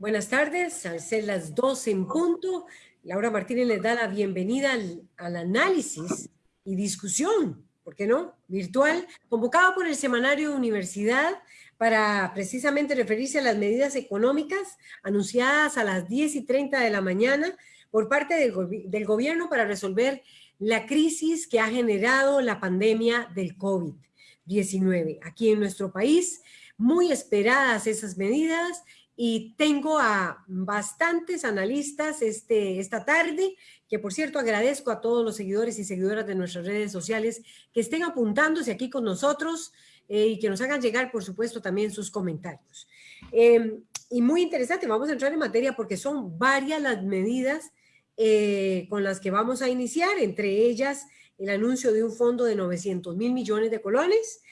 Buenas tardes, al ser las 12 en punto, Laura Martínez les da la bienvenida al, al análisis y discusión, ¿por qué no? Virtual, convocado por el Semanario Universidad para precisamente referirse a las medidas económicas anunciadas a las 10 y 30 de la mañana por parte del, del gobierno para resolver la crisis que ha generado la pandemia del COVID-19 aquí en nuestro país. Muy esperadas esas medidas y tengo a bastantes analistas este, esta tarde, que por cierto agradezco a todos los seguidores y seguidoras de nuestras redes sociales que estén apuntándose aquí con nosotros eh, y que nos hagan llegar, por supuesto, también sus comentarios. Eh, y muy interesante, vamos a entrar en materia porque son varias las medidas eh, con las que vamos a iniciar, entre ellas el anuncio de un fondo de 900 mil millones de colones,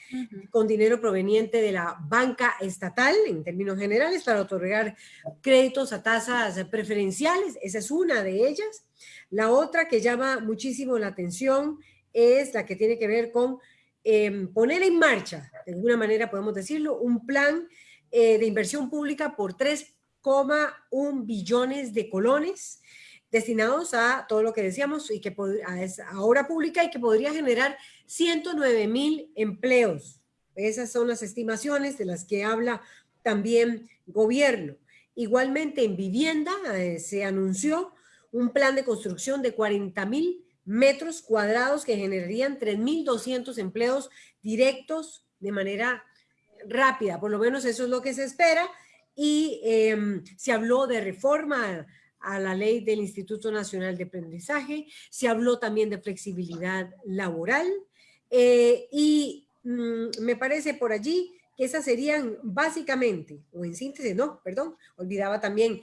con dinero proveniente de la banca estatal, en términos generales, para otorgar créditos a tasas preferenciales. Esa es una de ellas. La otra que llama muchísimo la atención es la que tiene que ver con em, poner en marcha, de alguna manera podemos decirlo, un plan eh, de inversión pública por 3,1 billones de colones, destinados a todo lo que decíamos y que a obra pública y que podría generar 109 mil empleos. Esas son las estimaciones de las que habla también gobierno. Igualmente en vivienda eh, se anunció un plan de construcción de 40 mil metros cuadrados que generarían 3.200 empleos directos de manera rápida, por lo menos eso es lo que se espera, y em, se habló de reforma a la ley del Instituto Nacional de Aprendizaje, se habló también de flexibilidad laboral eh, y mm, me parece por allí que esas serían básicamente, o en síntesis, no, perdón, olvidaba también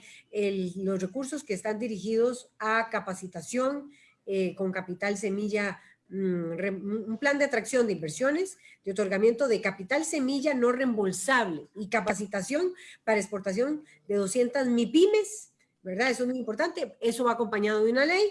los recursos que están dirigidos a capacitación eh, con capital semilla, mm, un plan de atracción de inversiones, de otorgamiento de capital semilla no reembolsable y capacitación para exportación de 200 MIPIMES ¿verdad? Eso es muy importante. Eso va acompañado de una ley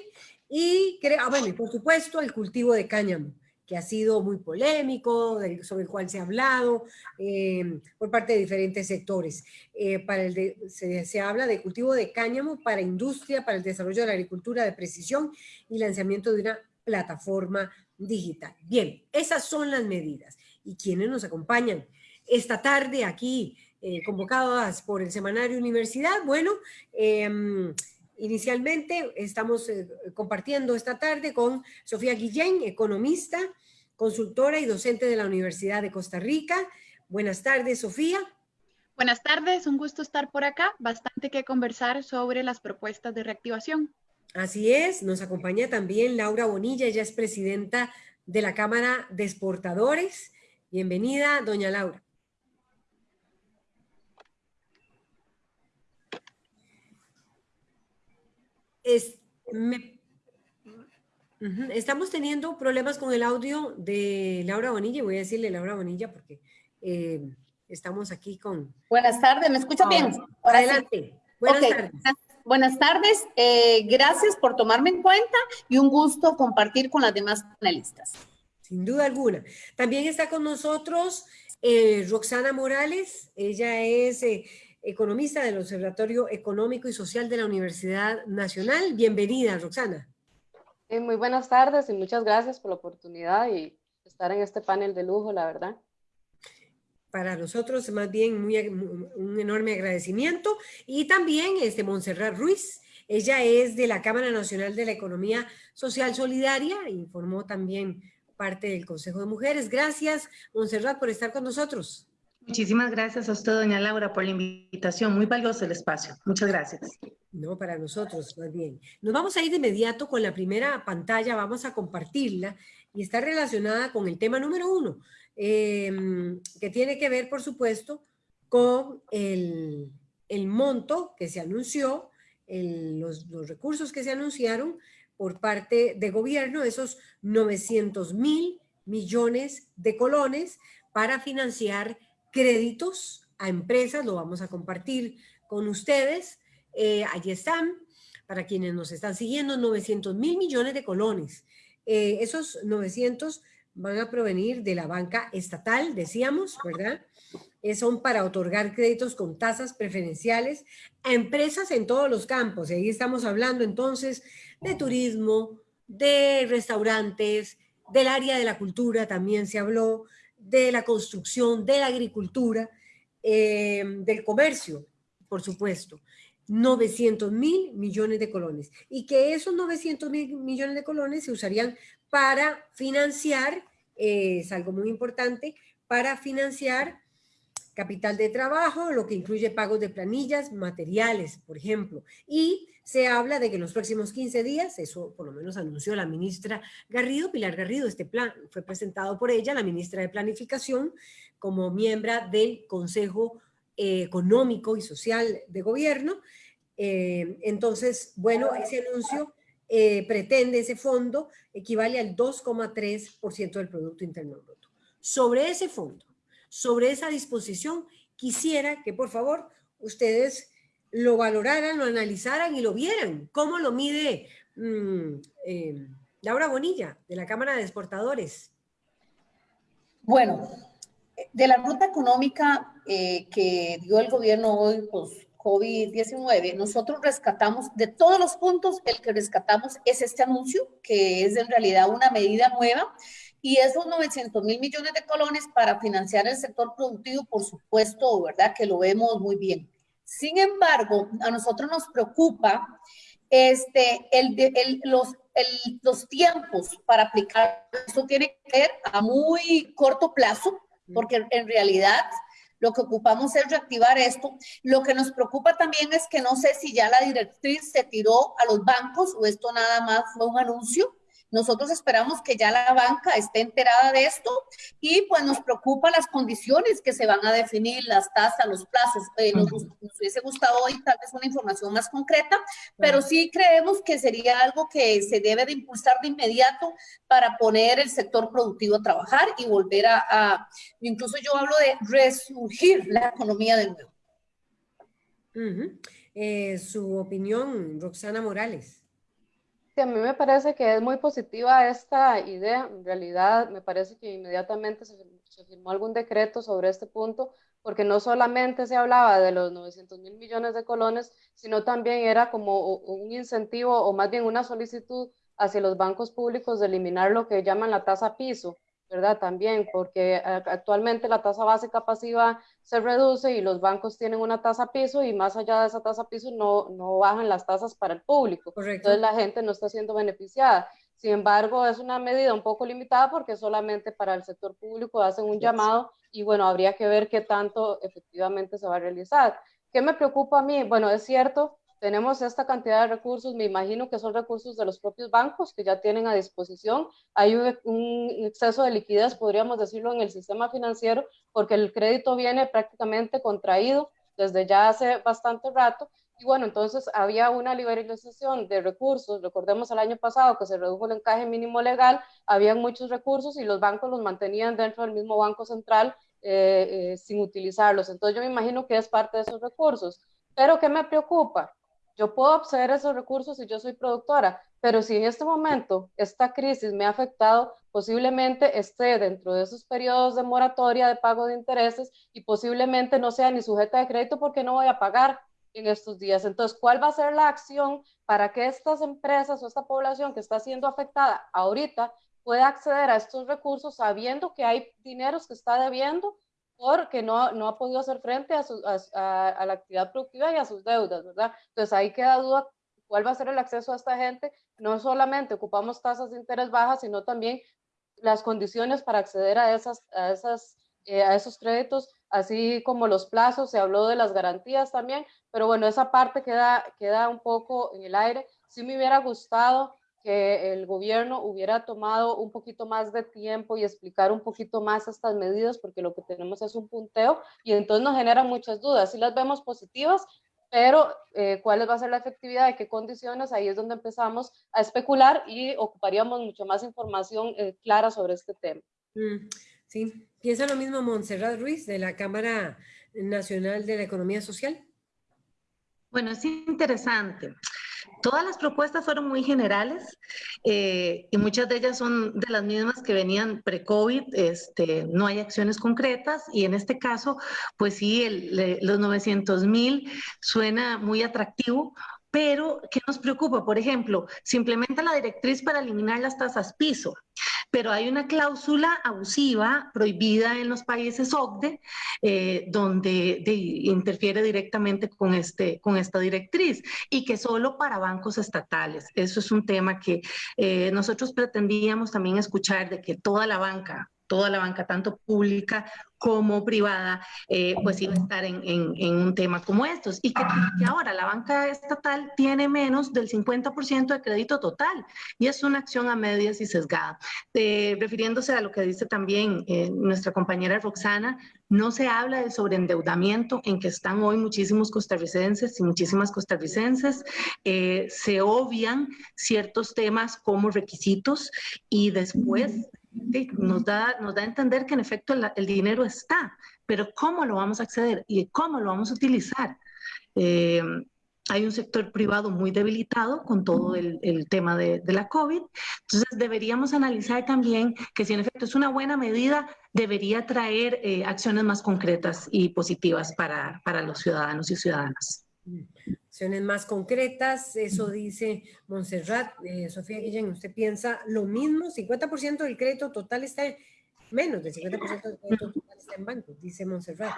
y, ah, bueno, por supuesto, el cultivo de cáñamo, que ha sido muy polémico, sobre el cual se ha hablado em, por parte de diferentes sectores. Eh, para el se, se, habla de cultivo de cáñamo para industria, para el desarrollo de la agricultura de precisión y lanzamiento de una plataforma digital. Bien, esas son las medidas. ¿Y quiénes nos acompañan? Esta tarde aquí eh, convocadas por el Semanario Universidad. Bueno, em, inicialmente estamos eh, compartiendo esta tarde con Sofía Guillén, economista, consultora y docente de la Universidad de Costa Rica. Buenas tardes, Sofía. Buenas tardes, un gusto estar por acá. Bastante que conversar sobre las propuestas de reactivación. Así es, nos acompaña también Laura Bonilla, ella es presidenta de la Cámara de Exportadores. Bienvenida, doña Laura. Estamos teniendo problemas con el audio de Laura Bonilla. Voy a decirle Laura Bonilla porque eh, estamos aquí con... Buenas tardes, ¿me escucha bien? Adelante. Buenas tardes. Buenas tardes, eh, gracias por tomarme en cuenta y un gusto compartir con las demás panelistas. Sin duda alguna. También está con nosotros eh, Roxana Morales, ella es economista del Observatorio Económico y Social de la Universidad Nacional. Bienvenida, Roxana. Eh, muy buenas tardes y muchas gracias por la oportunidad y estar en este panel de lujo, la verdad. Para nosotros, más bien, muy, un enorme agradecimiento. Y también este, Montserrat Ruiz, ella es de la Cámara Nacional de la Economía Social Solidaria, informó también parte del Consejo de Mujeres. Gracias, Montserrat, por estar con nosotros. Muchísimas gracias a usted, doña Laura, por la invitación. Muy valioso el espacio. Muchas gracias. No, para nosotros, más bien. Nos vamos a ir de inmediato con la primera pantalla, vamos a compartirla y está relacionada con el tema número uno, em, que tiene que ver, por supuesto, con el, monto que se anunció, los, los recursos que se anunciaron por parte de gobierno, esos 900 mil millones de colones para financiar créditos a empresas, lo vamos a compartir con ustedes. Eh, allí están, para quienes nos están siguiendo, 900 mil millones de colones. Eh, esos 900 van a provenir de la banca estatal, decíamos, ¿verdad? eh, son para otorgar créditos con tasas preferenciales a empresas en todos los campos. Y ahí estamos hablando entonces de turismo, de restaurantes, del área de la cultura también se habló, de la construcción, de la agricultura, eh, del comercio, por supuesto. 900 mil millones de colones y que esos 900 mil millones de colones se usarían para financiar, eh, es algo muy importante, para financiar capital de trabajo, lo que incluye pagos de planillas, materiales, por ejemplo. Y se habla de que en los próximos 15 días, eso por lo menos anunció la ministra Garrido, Pilar Garrido, este plan fue presentado por ella, la ministra de Planificación, como miembro del Consejo eh, Económico y Social de Gobierno. Eh, entonces, bueno, ese anuncio eh, pretende, ese fondo equivale al 2,3% del Producto Interno Bruto. Sobre ese fondo, sobre esa disposición, quisiera que por favor ustedes lo valoraran, lo analizaran y lo vieran. ¿Cómo lo mide mm, eh, Laura Bonilla, de la Cámara de Exportadores? Bueno, de la ruta económica eh, que dio el gobierno hoy, pues COVID-19, nosotros rescatamos, de todos los puntos, el que rescatamos es este anuncio, que es en realidad una medida nueva y esos 900 mil millones de colones para financiar el sector productivo, por supuesto, ¿verdad? Que lo vemos muy bien. Sin embargo, a nosotros nos preocupa este, el, el, los, el, los tiempos para aplicar. Esto tiene que ver a muy corto plazo, porque en realidad lo que ocupamos es reactivar esto. Lo que nos preocupa también es que no sé si ya la directriz se tiró a los bancos o esto nada más fue un anuncio. Nosotros esperamos que ya la banca esté enterada de esto y pues nos preocupa las condiciones que se van a definir, las tasas, los plazos. Eh, nos, hubiese gustado hoy tal vez una información más concreta, pero sí creemos que sería algo que se debe de impulsar de inmediato para poner el sector productivo a trabajar y volver a, incluso yo hablo de resurgir la economía de nuevo. Eh, su opinión, Roxana Morales a mí me parece que es muy positiva esta idea. En realidad, me parece que inmediatamente se, firmó algún decreto sobre este punto, porque no solamente se hablaba de los 900 mil millones de colones, sino también era como un incentivo o más bien una solicitud hacia los bancos públicos de eliminar lo que llaman la tasa piso ¿verdad? También, porque actualmente la tasa básica pasiva se reduce y los bancos tienen una tasa piso y más allá de esa tasa piso no, no bajan las tasas para el público. Entonces la gente no está siendo beneficiada. Sin embargo, es una medida un poco limitada porque solamente para el sector público hacen un llamado y bueno, habría que ver qué tanto efectivamente se va a realizar. ¿Qué me preocupa a mí? Bueno, es cierto, tenemos esta cantidad de recursos, me imagino que son recursos de los propios bancos que ya tienen a disposición. Hay un, exceso de liquidez, podríamos decirlo, en el sistema financiero, porque el crédito viene prácticamente contraído desde ya hace bastante rato. Y bueno, entonces había una liberalización de recursos. Recordemos el año pasado que se redujo el encaje mínimo legal, habían muchos recursos y los bancos los mantenían dentro del mismo Banco Central eh, eh, sin utilizarlos. Entonces yo me imagino que es parte de esos recursos. Pero ¿qué me preocupa? Yo puedo acceder a esos recursos si yo soy productora, pero si en este momento esta crisis me ha afectado, posiblemente esté dentro de esos periodos de moratoria de pago de intereses y posiblemente no sea ni sujeta de crédito porque no voy a pagar en estos días. Entonces, ¿cuál va a ser la acción para que estas empresas o esta población que está siendo afectada ahorita pueda acceder a estos recursos sabiendo que hay dineros que está debiendo porque no, no ha podido hacer frente a, a, la actividad productiva y a sus deudas, ¿verdad? Entonces ahí queda duda cuál va a ser el acceso a esta gente. No solamente ocupamos tasas de interés bajas, sino también las condiciones para acceder a, esas, a, esas, eh, a esos créditos, así como los plazos, se habló de las garantías también, pero bueno, esa parte queda, queda un poco en el aire. Sí me hubiera gustado que el gobierno hubiera tomado un poquito más de tiempo y explicar un poquito más estas medidas, porque lo que tenemos es un punteo y entonces nos generan muchas dudas. Si las vemos positivas, pero eh, cuál va a ser la efectividad, de qué condiciones, ahí es donde empezamos a especular y ocuparíamos mucho más información eh, clara sobre este tema. Mm, sí, piensa lo mismo Montserrat Ruiz de la Cámara Nacional de la Economía Social. Bueno, es interesante. Todas las propuestas fueron muy generales. eh, y muchas de ellas son de las mismas que venían pre-COVID, este, no hay acciones concretas y en este caso, pues sí, el, los 900 mil suena muy atractivo pero, ¿qué nos preocupa? Por ejemplo, se implementa la directriz para eliminar las tasas piso, pero hay una cláusula abusiva prohibida en los países OCDE eh, donde interfiere directamente con, este, con esta directriz y que solo para bancos estatales. Eso es un tema que eh, nosotros pretendíamos también escuchar de que toda la banca toda la banca, tanto pública como privada, eh, pues iba a estar en, en, un tema como estos. Y que, ahora la banca estatal tiene menos del 50% de crédito total y es una acción a medias y sesgada. Eh, refiriéndose a lo que dice también eh, nuestra compañera Roxana, no se habla del sobreendeudamiento en que están hoy muchísimos costarricenses y muchísimas costarricenses. se obvian ciertos temas como requisitos y después nos da, nos da a entender que en efecto el, dinero está, pero ¿cómo lo vamos a acceder y cómo lo vamos a utilizar? Eh, hay un sector privado muy debilitado con todo el, tema de, de, la COVID. Entonces, deberíamos analizar también que si en efecto es una buena medida, debería traer eh, acciones más concretas y positivas para, para los ciudadanos y ciudadanas. Acciones más concretas, eso dice Montserrat. Eh, Sofía Guillén, ¿usted piensa lo mismo? 50% del crédito total está en, menos del 50% del crédito total está en bancos, dice Montserrat.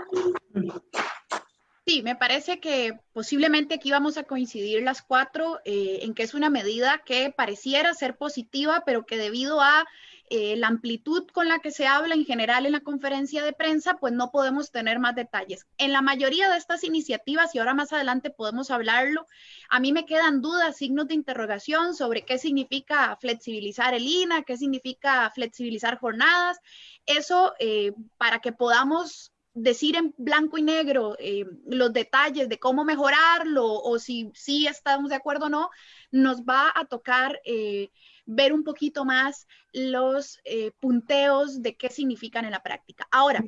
Sí, me parece que posiblemente aquí vamos a coincidir las cuatro eh, en que es una medida que pareciera ser positiva, pero que debido a eh, la amplitud con la que se habla en general en la conferencia de prensa, pues no podemos tener más detalles. En la mayoría de estas iniciativas, y ahora más adelante podemos hablarlo, a mí me quedan dudas, signos de interrogación sobre qué significa flexibilizar el INA, qué significa flexibilizar jornadas. Eso eh, para que podamos decir en blanco y negro eh, los detalles de cómo mejorarlo o si estamos de acuerdo o no, nos va a tocar ver un poquito más los eh, punteos de qué significan en la práctica. Ahora,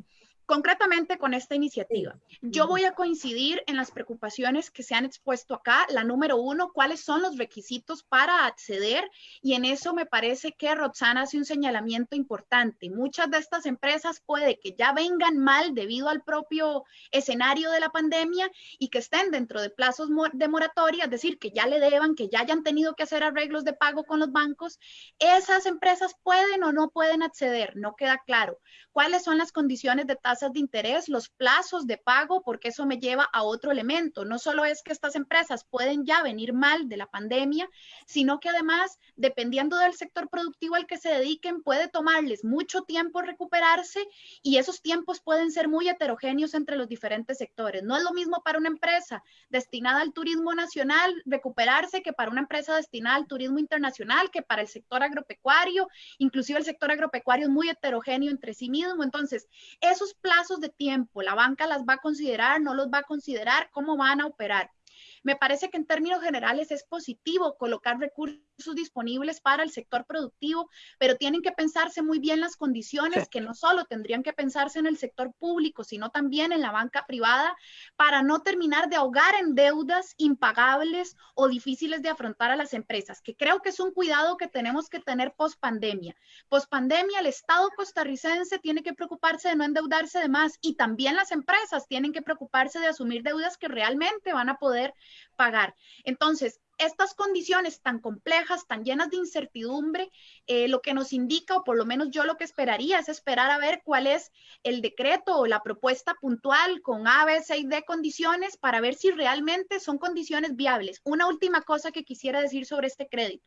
Concretamente con esta iniciativa, yo voy a coincidir en las preocupaciones que se han expuesto acá. La número uno, cuáles son los requisitos para acceder y en eso me parece que Roxana hace un señalamiento importante. Muchas de estas empresas puede que ya vengan mal debido al propio escenario de la pandemia y que estén dentro de plazos de moratoria, es decir, que ya le deban, que ya hayan tenido que hacer arreglos de pago con los bancos. Esas empresas pueden o no pueden acceder, no queda claro. ¿Cuáles son las condiciones de tasa de interés, los plazos de pago, porque eso me lleva a otro elemento. No solo es que estas empresas pueden ya venir mal de la pandemia, sino que además, dependiendo del sector productivo al que se dediquen, puede tomarles mucho tiempo recuperarse y esos tiempos pueden ser muy heterogéneos entre los diferentes sectores. No es lo mismo para una empresa destinada al turismo nacional recuperarse que para una empresa destinada al turismo internacional, que para el sector agropecuario, inclusive el sector agropecuario es muy heterogéneo entre sí mismo. Entonces, esos plazos de tiempo la banca las va a considerar, no los va a considerar, cómo van a operar. Me parece que en términos generales es positivo colocar recursos disponibles para el sector productivo, pero tienen que pensarse muy bien las condiciones que no solo tendrían que pensarse en el sector público, sino también en la banca privada para no terminar de ahogar en deudas impagables o difíciles de afrontar a las empresas, que creo que es un cuidado que tenemos que tener post pandemia. Post pandemia, el Estado costarricense tiene que preocuparse de no endeudarse de más y también las empresas tienen que preocuparse de asumir deudas que realmente van a poder pagar. Entonces, estas condiciones tan complejas, tan llenas de incertidumbre, eh, lo que nos indica, o por lo menos yo lo que esperaría, es esperar a ver cuál es el decreto o la propuesta puntual con A, B, C y D condiciones para ver si realmente son condiciones viables. Una última cosa que quisiera decir sobre este crédito.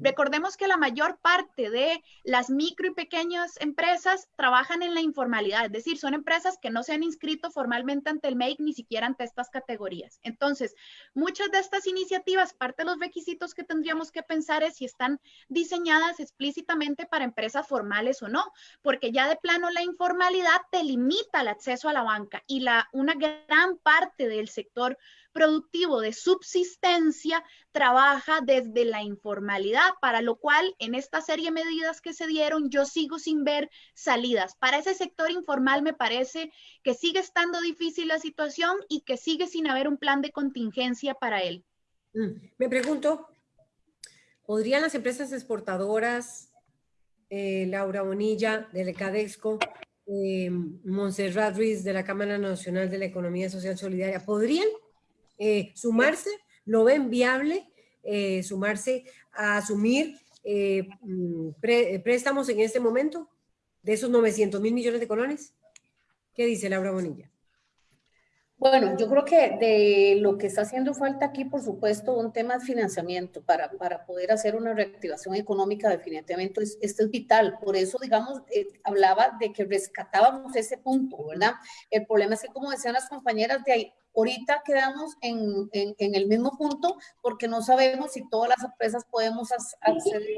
Recordemos que la mayor parte de las micro y pequeñas empresas trabajan en la informalidad, es decir, son empresas que no se han inscrito formalmente ante el MEIC ni siquiera ante estas categorías. Entonces, muchas de estas iniciativas, parte de los requisitos que tendríamos que pensar es si están diseñadas explícitamente para empresas formales o no, porque ya de plano la informalidad te limita el acceso a la banca y la, una gran parte del sector productivo de subsistencia trabaja desde la informalidad, para lo cual en esta serie de medidas que se dieron yo sigo sin ver salidas. Para ese sector informal me parece que sigue estando difícil la situación y que sigue sin haber un plan de contingencia para él. Mm, me pregunto, ¿podrían las empresas exportadoras, eh, Laura Bonilla, de Cadexco, eh, Montserrat Ruiz, de la Cámara Nacional de la Economía Social Solidaria, ¿podrían eh, sumarse? ¿Lo ven viable? sumarse a asumir mm, préstamos en este momento de esos 900 mil millones de colones? ¿Qué dice Laura Bonilla? Bueno, yo creo que de lo que está haciendo falta aquí, por supuesto, un tema de financiamiento para, para poder hacer una reactivación económica definitivamente, es, esto es vital. Por eso, digamos, eh, hablaba de que rescatábamos ese punto, ¿verdad? El problema es que, como decían las compañeras de ahí, ahorita quedamos en, en, en el mismo punto porque no sabemos si todas las empresas podemos acceder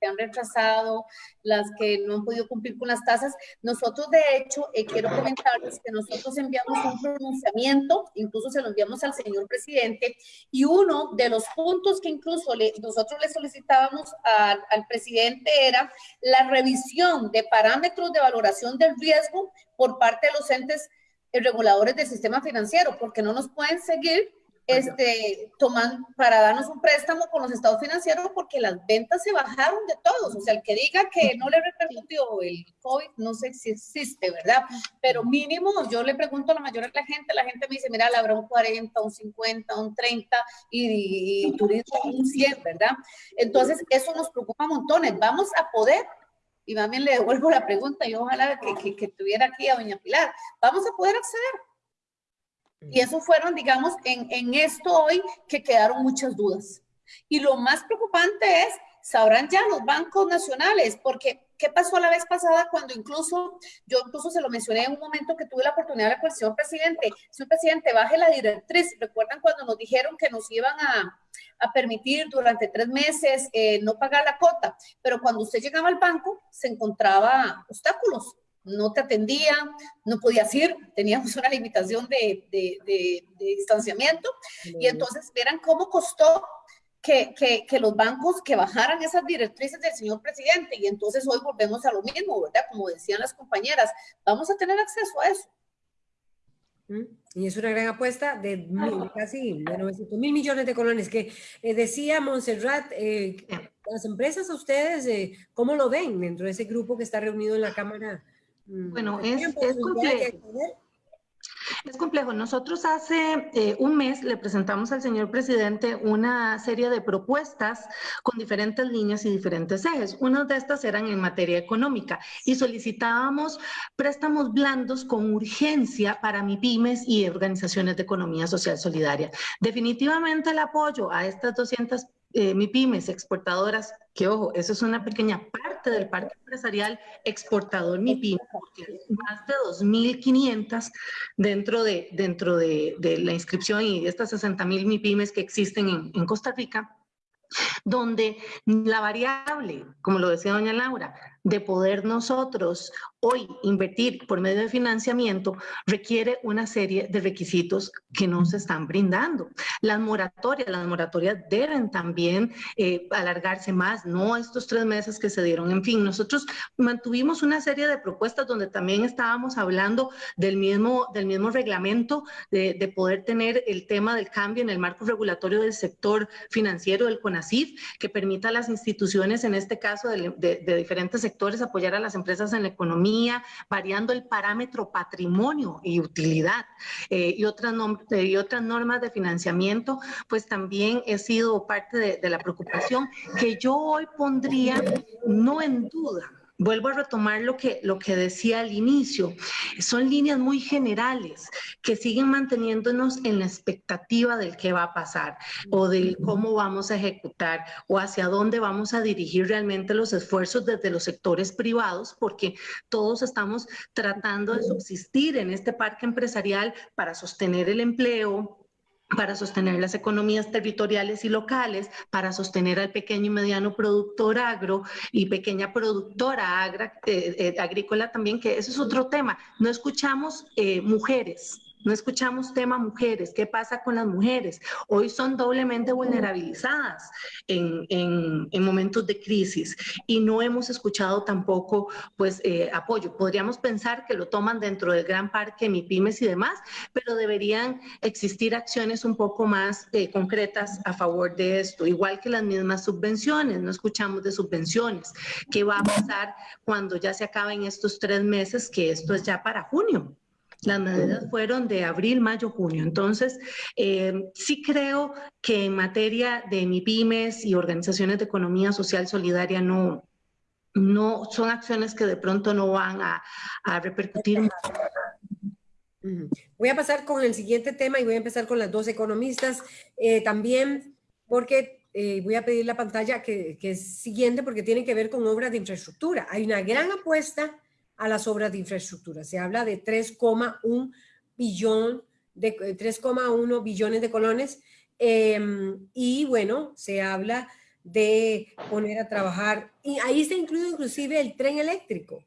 que han retrasado, las que no han podido cumplir con las tasas. Nosotros, de hecho, eh, quiero comentarles que nosotros enviamos un pronunciamiento, incluso se lo enviamos al señor presidente, y uno de los puntos que incluso le, nosotros le solicitábamos al presidente era la revisión de parámetros de valoración del riesgo por parte de los entes reguladores del sistema financiero, porque no nos pueden seguir este, toman para darnos un préstamo con los estados financieros porque las ventas se bajaron de todos. O sea, el que diga que no le repercutió el COVID, no sé si existe, ¿verdad? Pero mínimo, yo le pregunto a la mayoría de la gente, la gente me dice, mira, le habrá un 40, un 50, un 30 y, turismo un 100, ¿verdad? Entonces, eso nos preocupa montones. Vamos a poder y más bien le devuelvo la pregunta, y ojalá que, que, que, tuviera aquí a doña Pilar, vamos a poder acceder. Y eso fueron, digamos, en, en esto hoy que quedaron muchas dudas. Y lo más preocupante es, sabrán ya los bancos nacionales, porque ¿qué pasó la vez pasada cuando incluso, yo incluso se lo mencioné en un momento que tuve la oportunidad de hablar con el señor presidente, señor presidente, baje la directriz, recuerdan cuando nos dijeron que nos iban a, a permitir durante tres meses eh, no pagar la cuota, pero cuando usted llegaba al banco se encontraba obstáculos, no te atendía, no podías ir, teníamos una limitación de, de, distanciamiento. Y entonces, verán cómo costó que, que, que, los bancos que bajaran esas directrices del señor presidente. Y entonces hoy volvemos a lo mismo, ¿verdad? Como decían las compañeras, vamos a tener acceso a eso. Y es una gran apuesta de casi de 900 mil millones de colones que eh, decía Montserrat, eh, las empresas a ustedes, eh, ¿cómo lo ven dentro de ese grupo que está reunido en la Cámara Mm, bueno, es, es complejo. Es complejo. Nosotros hace eh, un mes le presentamos al señor presidente una serie de propuestas con diferentes líneas y diferentes ejes. Unas de estas eran en materia económica y solicitábamos préstamos blandos con urgencia para MIPIMES y organizaciones de economía social solidaria. Definitivamente el apoyo a estas 200 eh, MIPIMES exportadoras, que ojo, eso es una pequeña parte del parque empresarial exportador MIPIMES, porque más de 2.500 dentro, de, dentro de, la inscripción y de estas 60.000 MIPIMES que existen en, en Costa Rica, donde la variable, como lo decía doña Laura, de poder nosotros hoy invertir por medio de financiamiento requiere una serie de requisitos que no se están brindando. Las moratorias, las moratorias deben también eh, alargarse más, no estos tres meses que se dieron. En fin, nosotros mantuvimos una serie de propuestas donde también estábamos hablando del mismo, del mismo reglamento de, de poder tener el tema del cambio en el marco regulatorio del sector financiero del CONACIF, que permita a las instituciones, en este caso de, de, de diferentes sectores, apoyar a las empresas en la economía, variando el parámetro patrimonio y utilidad eh, y, otras y otras normas de financiamiento, pues también he sido parte de la preocupación que yo hoy pondría no en duda vuelvo a retomar lo que, lo que decía al inicio, son líneas muy generales que siguen manteniéndonos en la expectativa del qué va a pasar o de cómo vamos a ejecutar o hacia dónde vamos a dirigir realmente los esfuerzos desde los sectores privados, porque todos estamos tratando de subsistir en este parque empresarial para sostener el empleo, para sostener las economías territoriales y locales, para sostener al pequeño y mediano productor agro y pequeña productora eh, eh, agrícola también, que eso es otro tema. No escuchamos eh, mujeres No escuchamos tema mujeres, qué pasa con las mujeres. Hoy son doblemente vulnerabilizadas en, en, momentos de crisis y no hemos escuchado tampoco pues eh, apoyo. Podríamos pensar que lo toman dentro del gran parque MIPIMES y demás, pero deberían existir acciones un poco más eh, concretas a favor de esto, igual que las mismas subvenciones. No escuchamos de subvenciones. ¿Qué va a pasar cuando ya se acaben estos tres meses, que esto es ya para junio? Las medidas fueron de abril, mayo, junio. Entonces, eh, sí creo que en materia de MIPIMES y organizaciones de economía social solidaria no, no son acciones que de pronto no van a, repercutir. Voy a pasar con el siguiente tema y voy a empezar con las dos economistas eh, también, porque eh, voy a pedir la pantalla que, que es siguiente porque tiene que ver con obras de infraestructura. Hay una gran apuesta a las obras de infraestructura. Se habla de 3,1 billón de 3,1 billones de colones em, y bueno, se habla de poner a trabajar, y ahí está incluido inclusive el tren eléctrico,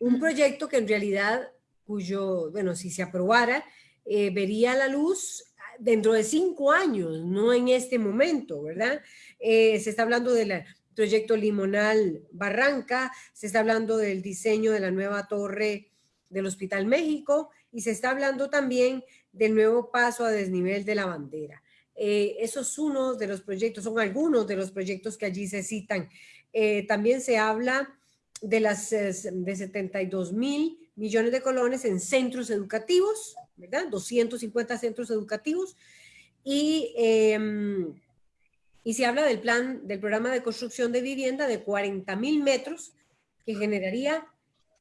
un proyecto que en realidad, cuyo, bueno, si se aprobara, eh, vería la luz dentro de cinco años, no en este momento, ¿verdad? Eh, se está hablando de la proyecto Limonal Barranca, se está hablando del diseño de la nueva torre del Hospital México y se está hablando también del nuevo paso a desnivel de la bandera. Eh, eso es uno de los proyectos, son algunos de los proyectos que allí se citan. Eh, también se habla de las de 72 mil millones de colones en centros educativos, ¿verdad? 250 centros educativos y em, y se habla del plan, del programa de construcción de vivienda de 40 mil metros que generaría,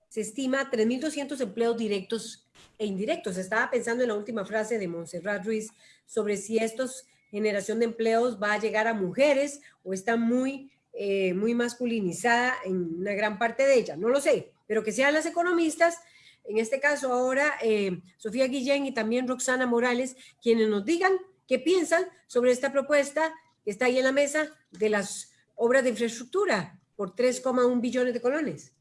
se estima, 3.200 empleos directos e indirectos. Estaba pensando en la última frase de Montserrat Ruiz sobre si estos generación de empleos va a llegar a mujeres o está muy, eh, muy masculinizada en una gran parte de ella. No lo sé, pero que sean las economistas, en este caso ahora eh, Sofía Guillén y también Roxana Morales, quienes nos digan qué piensan sobre esta propuesta está ahí en la mesa de las obras de infraestructura por 3,1 billones de colones.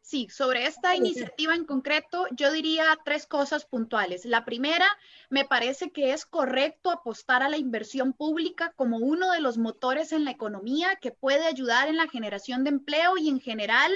Sí, sobre esta iniciativa en concreto, yo diría tres cosas puntuales. La primera, me parece que es correcto apostar a la inversión pública como uno de los motores en la economía que puede ayudar en la generación de empleo y en general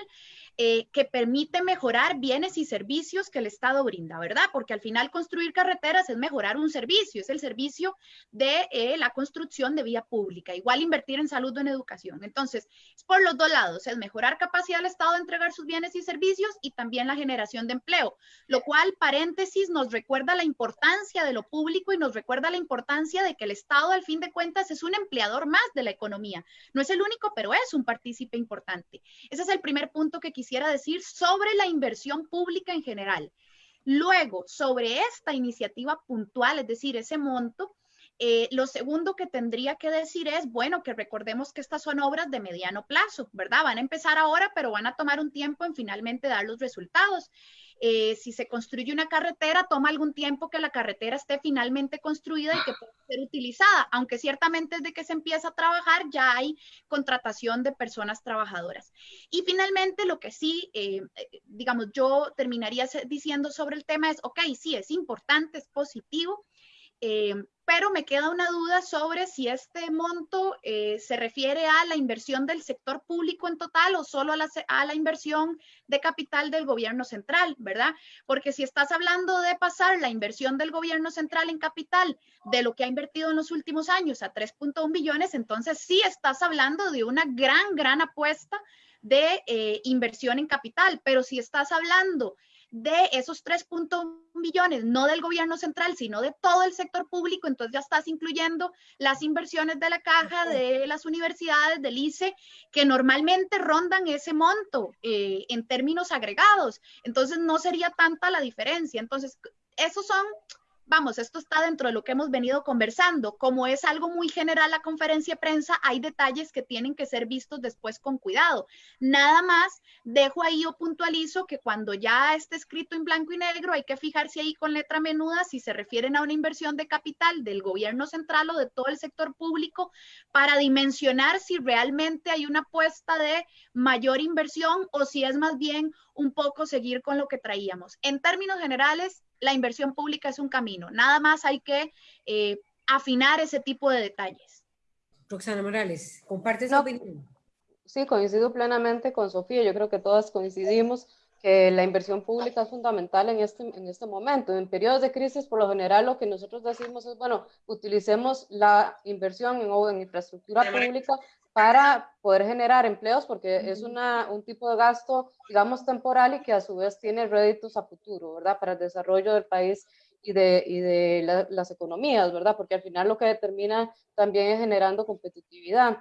eh, que permite mejorar bienes y servicios que el Estado brinda, ¿verdad? Porque al final construir carreteras es mejorar un servicio, es el servicio de eh, la construcción de vía pública, igual invertir en salud o en educación. Entonces, es por los dos lados, es mejorar capacidad del Estado de entregar sus bienes y servicios y también la generación de empleo, lo cual, paréntesis, nos recuerda la importancia de lo público y nos recuerda la importancia de que el Estado, al fin de cuentas, es un empleador más de la economía. No es el único, pero es un partícipe importante. Ese es el primer punto que quisiera decir sobre la inversión pública en general. Luego, sobre esta iniciativa puntual, es decir, ese monto, eh, lo segundo que tendría que decir es, bueno, que recordemos que estas son obras de mediano plazo, ¿verdad? Van a empezar ahora, pero van a tomar un tiempo en finalmente dar los resultados. Eh, si se construye una carretera, toma algún tiempo que la carretera esté finalmente construida y que pueda ser utilizada, aunque ciertamente desde que se empieza a trabajar ya hay contratación de personas trabajadoras. Y finalmente, lo que sí, eh, digamos, yo terminaría diciendo sobre el tema es, ok, sí, es importante, es positivo, eh, pero me queda una duda sobre si este monto eh, se refiere a la inversión del sector público en total o solo a la, a la, inversión de capital del gobierno central, ¿verdad? Porque si estás hablando de pasar la inversión del gobierno central en capital de lo que ha invertido en los últimos años a 3.1 billones, entonces sí estás hablando de una gran, gran apuesta de eh, inversión en capital, pero si estás hablando de esos 3.1 millones, no del gobierno central, sino de todo el sector público, entonces ya estás incluyendo las inversiones de la caja, de las universidades, del ICE, que normalmente rondan ese monto eh, en términos agregados. Entonces no sería tanta la diferencia. Entonces, esos son vamos, esto está dentro de lo que hemos venido conversando. Como es algo muy general la conferencia de prensa, hay detalles que tienen que ser vistos después con cuidado. Nada más dejo ahí o puntualizo que cuando ya esté escrito en blanco y negro, hay que fijarse ahí con letra menuda si se refieren a una inversión de capital del gobierno central o de todo el sector público para dimensionar si realmente hay una apuesta de mayor inversión o si es más bien un poco seguir con lo que traíamos. En términos generales, la inversión pública es un camino. Nada más hay que eh, afinar ese tipo de detalles. Roxana Morales, ¿comparte esa opinión? Sí, coincido plenamente con Sofía. Yo creo que todas coincidimos que la inversión pública es fundamental en este, en este momento. En periodos de crisis, por lo general, lo que nosotros decimos es, bueno, utilicemos la inversión en, en infraestructura pública para poder generar empleos, porque es una, un tipo de gasto, digamos, temporal y que a su vez tiene réditos a futuro, ¿verdad? Para el desarrollo del país y de, y de las economías, ¿verdad? Porque al final lo que determina también es generando competitividad.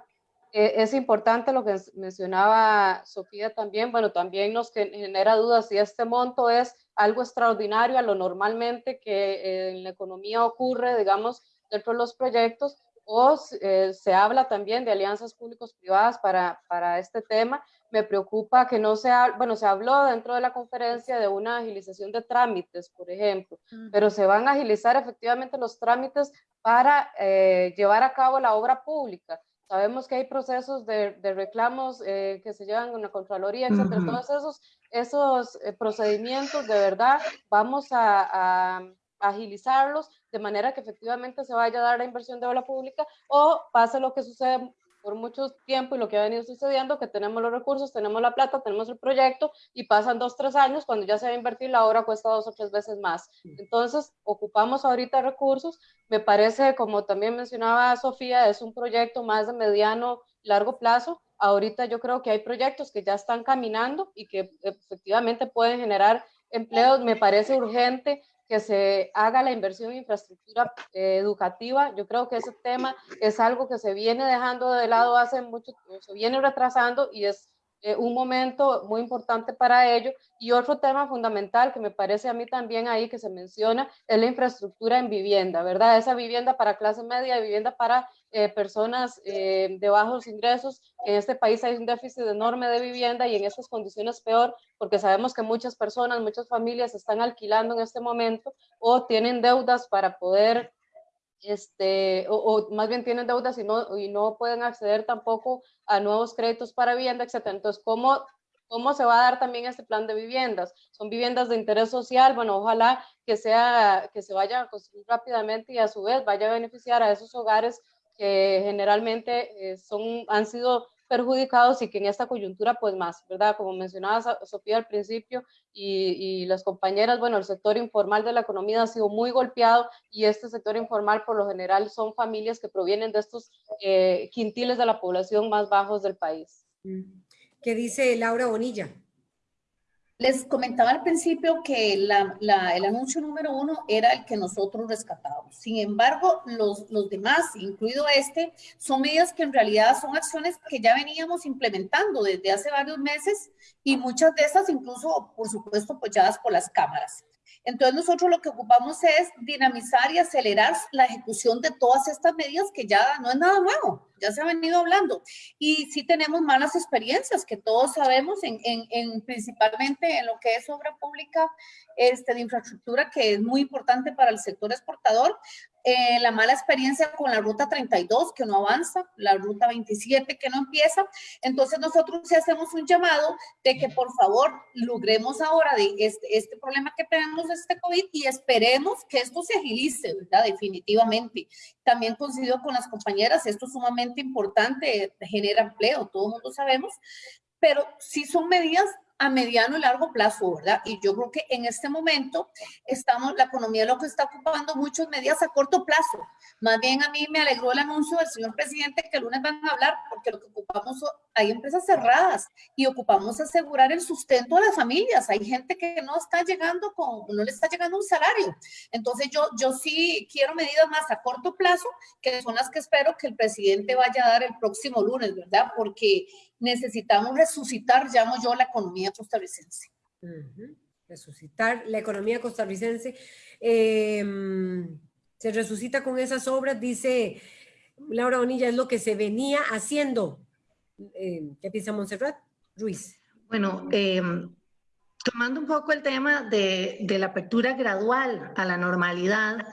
Eh, es importante lo que mencionaba Sofía también, bueno, también nos genera dudas si este monto es algo extraordinario a lo normalmente que en la economía ocurre, digamos, dentro de los proyectos, o eh, se habla también de alianzas públicos-privadas para, para este tema. Me preocupa que no sea, bueno, se habló dentro de la conferencia de una agilización de trámites, por ejemplo, pero se van a agilizar efectivamente los trámites para eh, llevar a cabo la obra pública. Sabemos que hay procesos de, de reclamos eh, que se llevan en la Contraloría, etcétera. Todos esos, esos procedimientos, de verdad, vamos a, a agilizarlos de manera que efectivamente se vaya a dar la inversión de obra pública o pase lo que sucede por mucho tiempo y lo que ha venido sucediendo, que tenemos los recursos, tenemos la plata, tenemos el proyecto y pasan dos, tres años, cuando ya se va a invertir, la obra cuesta dos o tres veces más. Entonces, ocupamos ahorita recursos. Me parece, como también mencionaba Sofía, es un proyecto más de mediano, largo plazo. Ahorita yo creo que hay proyectos que ya están caminando y que efectivamente pueden generar empleos. Me parece urgente que se haga la inversión en infraestructura eh, educativa. Yo creo que ese tema es algo que se viene dejando de lado hace mucho, se viene retrasando y es eh, un momento muy importante para ello. Y otro tema fundamental que me parece a mí también ahí que se menciona es la infraestructura en vivienda, ¿verdad? Esa vivienda para clase media, vivienda para eh, personas eh, de bajos ingresos. En este país hay un déficit enorme de vivienda y en estas condiciones peor, porque sabemos que muchas personas, muchas familias están alquilando en este momento o tienen deudas para poder este, o, más bien tienen deudas y no, y no pueden acceder tampoco a nuevos créditos para vivienda, etc. Entonces, ¿cómo, ¿cómo se va a dar también este plan de viviendas? Son viviendas de interés social, bueno, ojalá que, sea, que se vaya a construir rápidamente y a su vez vaya a beneficiar a esos hogares que generalmente eh, son, han sido perjudicados y que en esta coyuntura pues más, ¿verdad? Como mencionaba Sofía al principio y, las compañeras, bueno, el sector informal de la economía ha sido muy golpeado y este sector informal por lo general son familias que provienen de estos eh, quintiles de la población más bajos del país. ¿Qué dice Laura Bonilla? Les comentaba al principio que el anuncio número uno era el que nosotros rescatábamos. Sin embargo, los, los demás, incluido este, son medidas que en realidad son acciones que ya veníamos implementando desde hace varios meses y muchas de esas incluso, por supuesto, apoyadas por las cámaras. Entonces nosotros lo que ocupamos es dinamizar y acelerar la ejecución de todas estas medidas que ya no es nada nuevo, ya se ha venido hablando. Y sí tenemos malas experiencias que todos sabemos, en, en, principalmente en lo que es obra pública este, de infraestructura, que es muy importante para el sector exportador. Eh, la mala experiencia con la ruta 32 que no avanza, la ruta 27 que no empieza. Entonces nosotros hacemos un llamado de que por favor logremos ahora este, este problema que tenemos este COVID y esperemos que esto se agilice, ¿verdad? Definitivamente. También coincido con las compañeras, esto es sumamente importante, genera empleo, todo el mundo sabemos, pero sí son medidas a mediano y largo plazo, ¿verdad? Y yo creo que en este momento estamos, la economía lo que está ocupando muchas medidas a corto plazo. Más bien a mí me alegró el anuncio del señor presidente que el lunes van a hablar, porque lo que ocupamos, hay empresas cerradas y ocupamos asegurar el sustento de las familias. Hay gente que no está llegando con, no le está llegando un salario. Entonces yo, yo sí quiero medidas más a corto plazo, que son las que espero que el presidente vaya a dar el próximo lunes, ¿verdad? Porque necesitamos resucitar, llamo yo, la economía costarricense. Resucitar la economía costarricense. Em, se resucita con esas obras, dice Laura Bonilla, es lo que se venía haciendo. Eh, ¿Qué piensa Montserrat? Ruiz. Bueno, eh, Tomando un poco el tema de, la apertura gradual a la normalidad,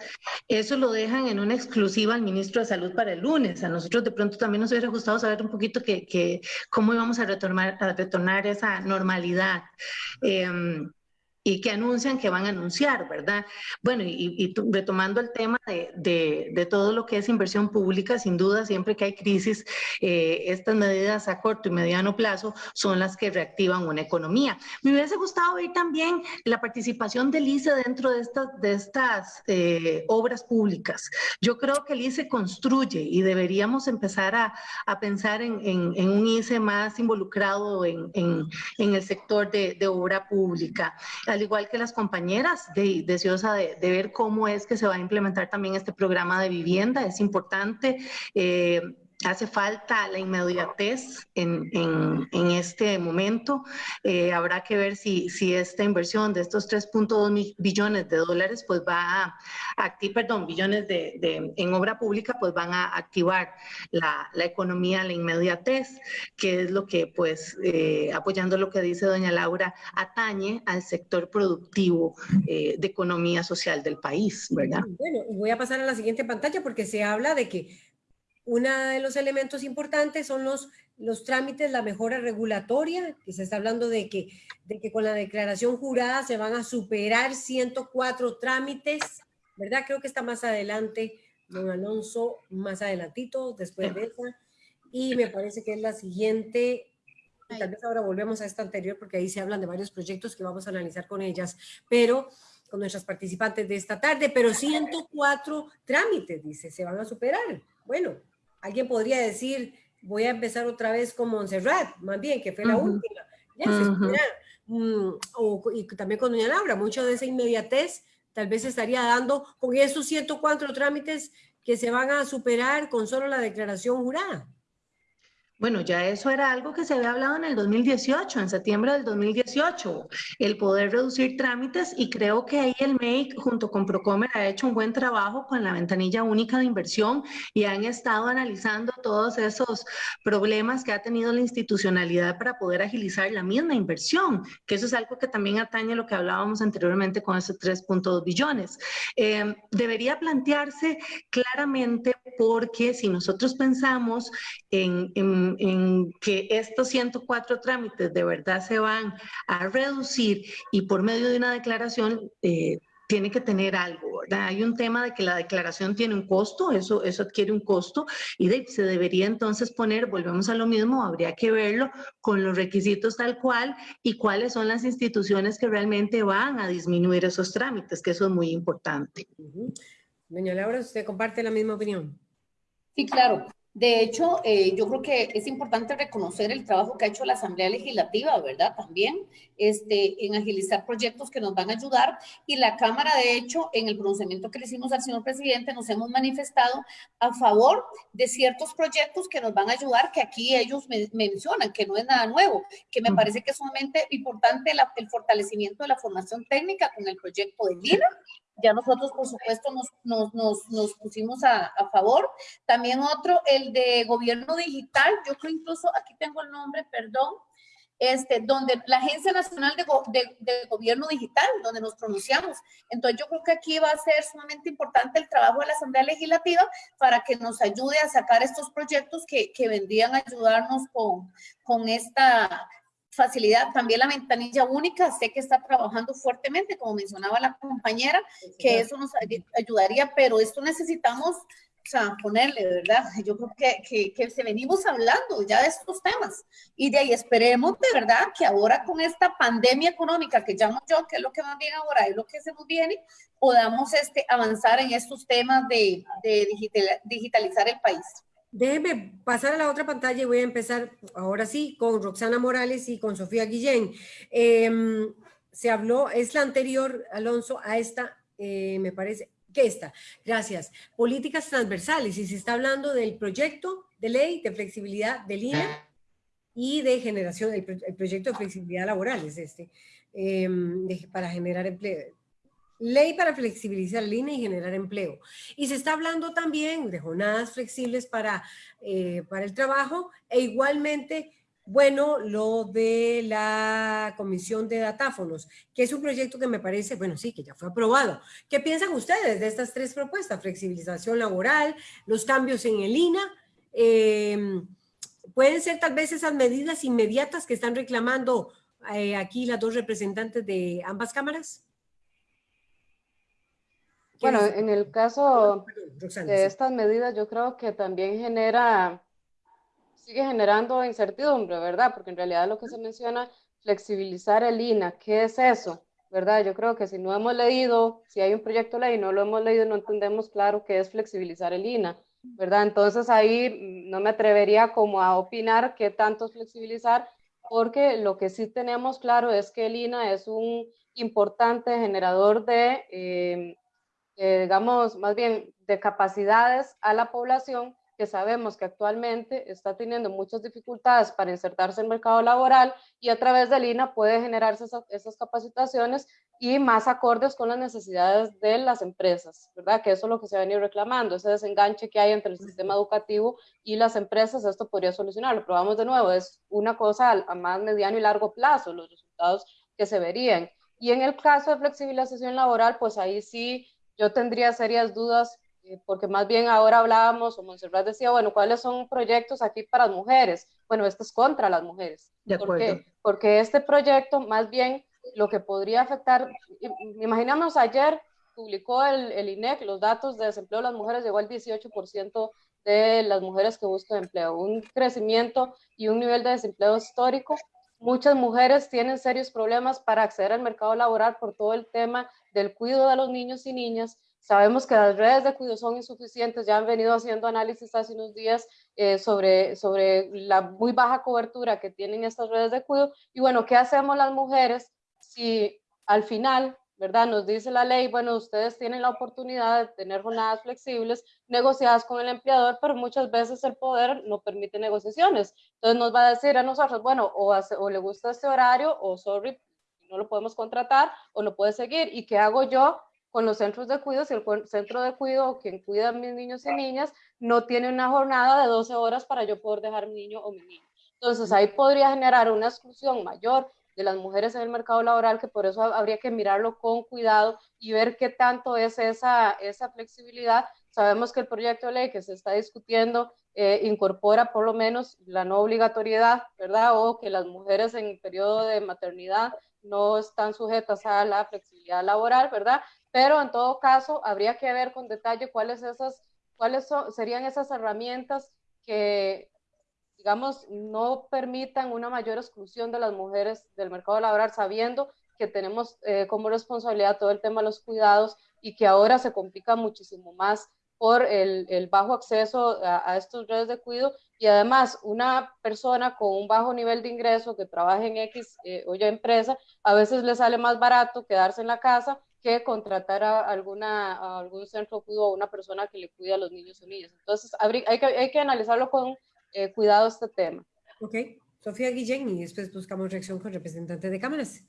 eso lo dejan en una exclusiva al ministro de Salud para el lunes. A nosotros de pronto también nos hubiera gustado saber un poquito que, cómo íbamos a retornar, a retornar esa normalidad. Em, y que anuncian que van a anunciar, ¿verdad? Bueno, y, retomando el tema de, de, todo lo que es inversión pública, sin duda, siempre que hay crisis, eh, estas medidas a corto y mediano plazo son las que reactivan una economía. Me hubiese gustado ver también la participación del ICE dentro de estas, de estas eh, obras públicas. Yo creo que el ICE construye y deberíamos empezar a, a pensar en, en, un ICE más involucrado en, en el sector de, de obra pública al igual que las compañeras, de, deseosa de, ver cómo es que se va a implementar también este programa de vivienda. Es importante. Eh, hace falta la inmediatez en, este momento. Eh, habrá que ver si, esta inversión de estos 3.2 billones de dólares, pues va a activar, perdón, billones de, en obra pública, pues van a activar la, economía, la inmediatez, que es lo que, pues, eh, apoyando lo que dice doña Laura, atañe al sector productivo eh, de economía social del país, ¿verdad? Bueno, voy a pasar a la siguiente pantalla porque se habla de que uno de los elementos importantes son los, los trámites, la mejora regulatoria, que se está hablando de que, de que con la declaración jurada se van a superar 104 trámites, ¿verdad? Creo que está más adelante, don Alonso, más adelantito, después de esa. Y me parece que es la siguiente, tal vez ahora volvemos a esta anterior, porque ahí se hablan de varios proyectos que vamos a analizar con ellas, pero con nuestras participantes de esta tarde, pero 104 trámites, dice, se van a superar. Bueno, alguien podría decir, voy a empezar otra vez con Montserrat, más bien, que fue la última. Mm, o, y también con doña Laura, mucho de esa inmediatez tal vez estaría dando con esos 104 trámites que se van a superar con solo la declaración jurada. Bueno, ya eso era algo que se había hablado en el 2018, en septiembre del 2018, el poder reducir trámites y creo que ahí el MEIC junto con Procomer ha hecho un buen trabajo con la ventanilla única de inversión y han estado analizando todos esos problemas que ha tenido la institucionalidad para poder agilizar la misma inversión, que eso es algo que también atañe a lo que hablábamos anteriormente con esos 3.2 billones. Eh, debería plantearse claramente porque si nosotros pensamos en en, que estos 104 trámites de verdad se van a reducir y por medio de una declaración eh, tiene que tener algo, ¿verdad? Hay un tema de que la declaración tiene un costo, eso, eso adquiere un costo y se debería entonces poner, volvemos a lo mismo, habría que verlo con los requisitos tal cual y cuáles son las instituciones que realmente van a disminuir esos trámites, que eso es muy importante. Doña Laura, ¿usted comparte la misma opinión? Sí, claro. De hecho, eh, yo creo que es importante reconocer el trabajo que ha hecho la Asamblea Legislativa, ¿verdad? También este, en agilizar proyectos que nos van a ayudar. Y la Cámara, de hecho, en el pronunciamiento que le hicimos al señor presidente, nos hemos manifestado a favor de ciertos proyectos que nos van a ayudar, que aquí ellos mencionan, que no es nada nuevo, que me parece que es sumamente importante el fortalecimiento de la formación técnica con el proyecto de LINA ya nosotros, por supuesto, nos, nos, nos, nos pusimos a, a, favor. También otro, el de gobierno digital, yo creo incluso, aquí tengo el nombre, perdón, este, donde la Agencia Nacional de, de, de, Gobierno Digital, donde nos pronunciamos. Entonces yo creo que aquí va a ser sumamente importante el trabajo de la Asamblea Legislativa para que nos ayude a sacar estos proyectos que, que vendrían a ayudarnos con, con esta facilidad. También la ventanilla única, sé que está trabajando fuertemente, como mencionaba la compañera, que eso nos ayudaría, pero esto necesitamos o sea, ponerle, ¿verdad? Yo creo que, que, que, se venimos hablando ya de estos temas y de ahí esperemos de verdad que ahora con esta pandemia económica que llamo yo, que es lo que más bien ahora es lo que se nos viene, podamos este, avanzar en estos temas de, de digitalizar el país. Déjeme pasar a la otra pantalla y voy a empezar ahora sí con Roxana Morales y con Sofía Guillén. Em, se habló, es la anterior, Alonso, a esta, eh, me parece, que esta. Gracias. Políticas transversales y se está hablando del proyecto de ley de flexibilidad del INE y de generación, el, proyecto de flexibilidad laboral es este, em, para generar empleo Ley para flexibilizar línea y generar empleo. Y se está hablando también de jornadas flexibles para, eh, para el trabajo e igualmente, bueno, lo de la Comisión de Datáfonos, que es un proyecto que me parece, bueno, sí, que ya fue aprobado. ¿Qué piensan ustedes de estas tres propuestas? Flexibilización laboral, los cambios en el INA, em, pueden ser tal vez esas medidas inmediatas que están reclamando eh, aquí las dos representantes de ambas cámaras? Bueno, en el caso de estas medidas, yo creo que también genera, sigue generando incertidumbre, ¿verdad? Porque en realidad lo que se menciona, flexibilizar el INA, ¿qué es eso? ¿Verdad? Yo creo que si no hemos leído, si hay un proyecto de ley y no lo hemos leído, no entendemos claro qué es flexibilizar el INA, ¿verdad? Entonces ahí no me atrevería como a opinar qué tanto es flexibilizar, porque lo que sí tenemos claro es que el INA es un importante generador de... Eh, eh, digamos, más bien de capacidades a la población que sabemos que actualmente está teniendo muchas dificultades para insertarse en el mercado laboral y a través del INA puede generarse esas, capacitaciones y más acordes con las necesidades de las empresas, ¿verdad? Que eso es lo que se ha venido reclamando, ese desenganche que hay entre el sistema educativo y las empresas, esto podría solucionarlo. Pero vamos de nuevo, es una cosa a más mediano y largo plazo, los resultados que se verían. Y en el caso de flexibilización laboral, pues ahí sí yo tendría serias dudas, eh, porque más bien ahora hablábamos, o Monserrat decía, bueno, ¿cuáles son proyectos aquí para las mujeres? Bueno, este es contra las mujeres. De ¿Por qué? Porque este proyecto más bien lo que podría afectar, imaginamos ayer publicó el, el, INEC los datos de desempleo de las mujeres, llegó al 18% de las mujeres que buscan empleo, un crecimiento y un nivel de desempleo histórico Muchas mujeres tienen serios problemas para acceder al mercado laboral por todo el tema del cuidado de los niños y niñas. Sabemos que las redes de cuidado son insuficientes, ya han venido haciendo análisis hace unos días eh, sobre, sobre la muy baja cobertura que tienen estas redes de cuidado. Y bueno, ¿qué hacemos las mujeres si al final ¿verdad? Nos dice la ley, bueno, ustedes tienen la oportunidad de tener jornadas flexibles negociadas con el empleador, pero muchas veces el poder no permite negociaciones. Entonces nos va a decir a nosotros, bueno, o, o le gusta este horario, o sorry, no lo podemos contratar, o no puede seguir. ¿Y qué hago yo con los centros de cuidado si el centro de cuidado, quien cuida a mis niños y niñas, no tiene una jornada de 12 horas para yo poder dejar mi niño o mi niña? Entonces ahí podría generar una exclusión mayor de las mujeres en el mercado laboral, que por eso habría que mirarlo con cuidado y ver qué tanto es esa, esa flexibilidad. Sabemos que el proyecto de ley que se está discutiendo eh, incorpora por lo menos la no obligatoriedad, ¿verdad? O que las mujeres en el periodo de maternidad no están sujetas a la flexibilidad laboral, ¿verdad? Pero en todo caso, habría que ver con detalle cuáles, esas, cuáles serían esas herramientas que digamos, no permitan una mayor exclusión de las mujeres del mercado laboral, sabiendo que tenemos eh, como responsabilidad todo el tema de los cuidados y que ahora se complica muchísimo más por el, el bajo acceso a, estos redes de cuidado y además una persona con un bajo nivel de ingreso que trabaja en X eh, o ya empresa, a veces le sale más barato quedarse en la casa que contratar a, alguna, a algún centro o una persona que le cuida a los niños o niñas. Entonces, hay que, hay que analizarlo con eh, cuidado este tema. Ok, Sofía Guillén y después buscamos reacción con representantes de cámaras.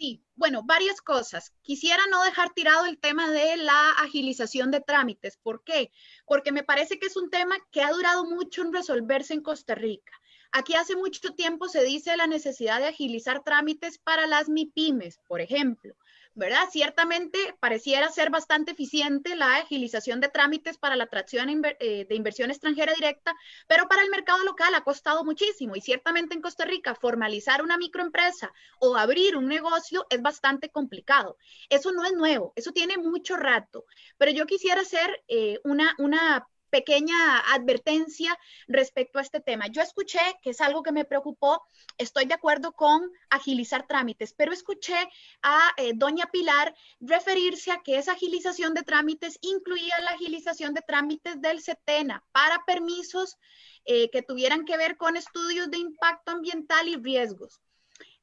Sí, bueno, varias cosas. Quisiera no dejar tirado el tema de la agilización de trámites. ¿Por qué? Porque me parece que es un tema que ha durado mucho en resolverse en Costa Rica. Aquí hace mucho tiempo se dice la necesidad de agilizar trámites para las MIPIMES, por ejemplo. ¿Verdad? Ciertamente pareciera ser bastante eficiente la agilización de trámites para la atracción eh, de inversión extranjera directa, pero para el mercado local ha costado muchísimo y ciertamente en Costa Rica formalizar una microempresa o abrir un negocio es bastante complicado. Eso no es nuevo, eso tiene mucho rato, pero yo quisiera hacer eh, una, una pequeña advertencia respecto a este tema. Yo escuché, que es algo que me preocupó, estoy de acuerdo con agilizar trámites, pero escuché a eh, doña Pilar referirse a que esa agilización de trámites incluía la agilización de trámites del CETENA para permisos eh, que tuvieran que ver con estudios de impacto ambiental y riesgos.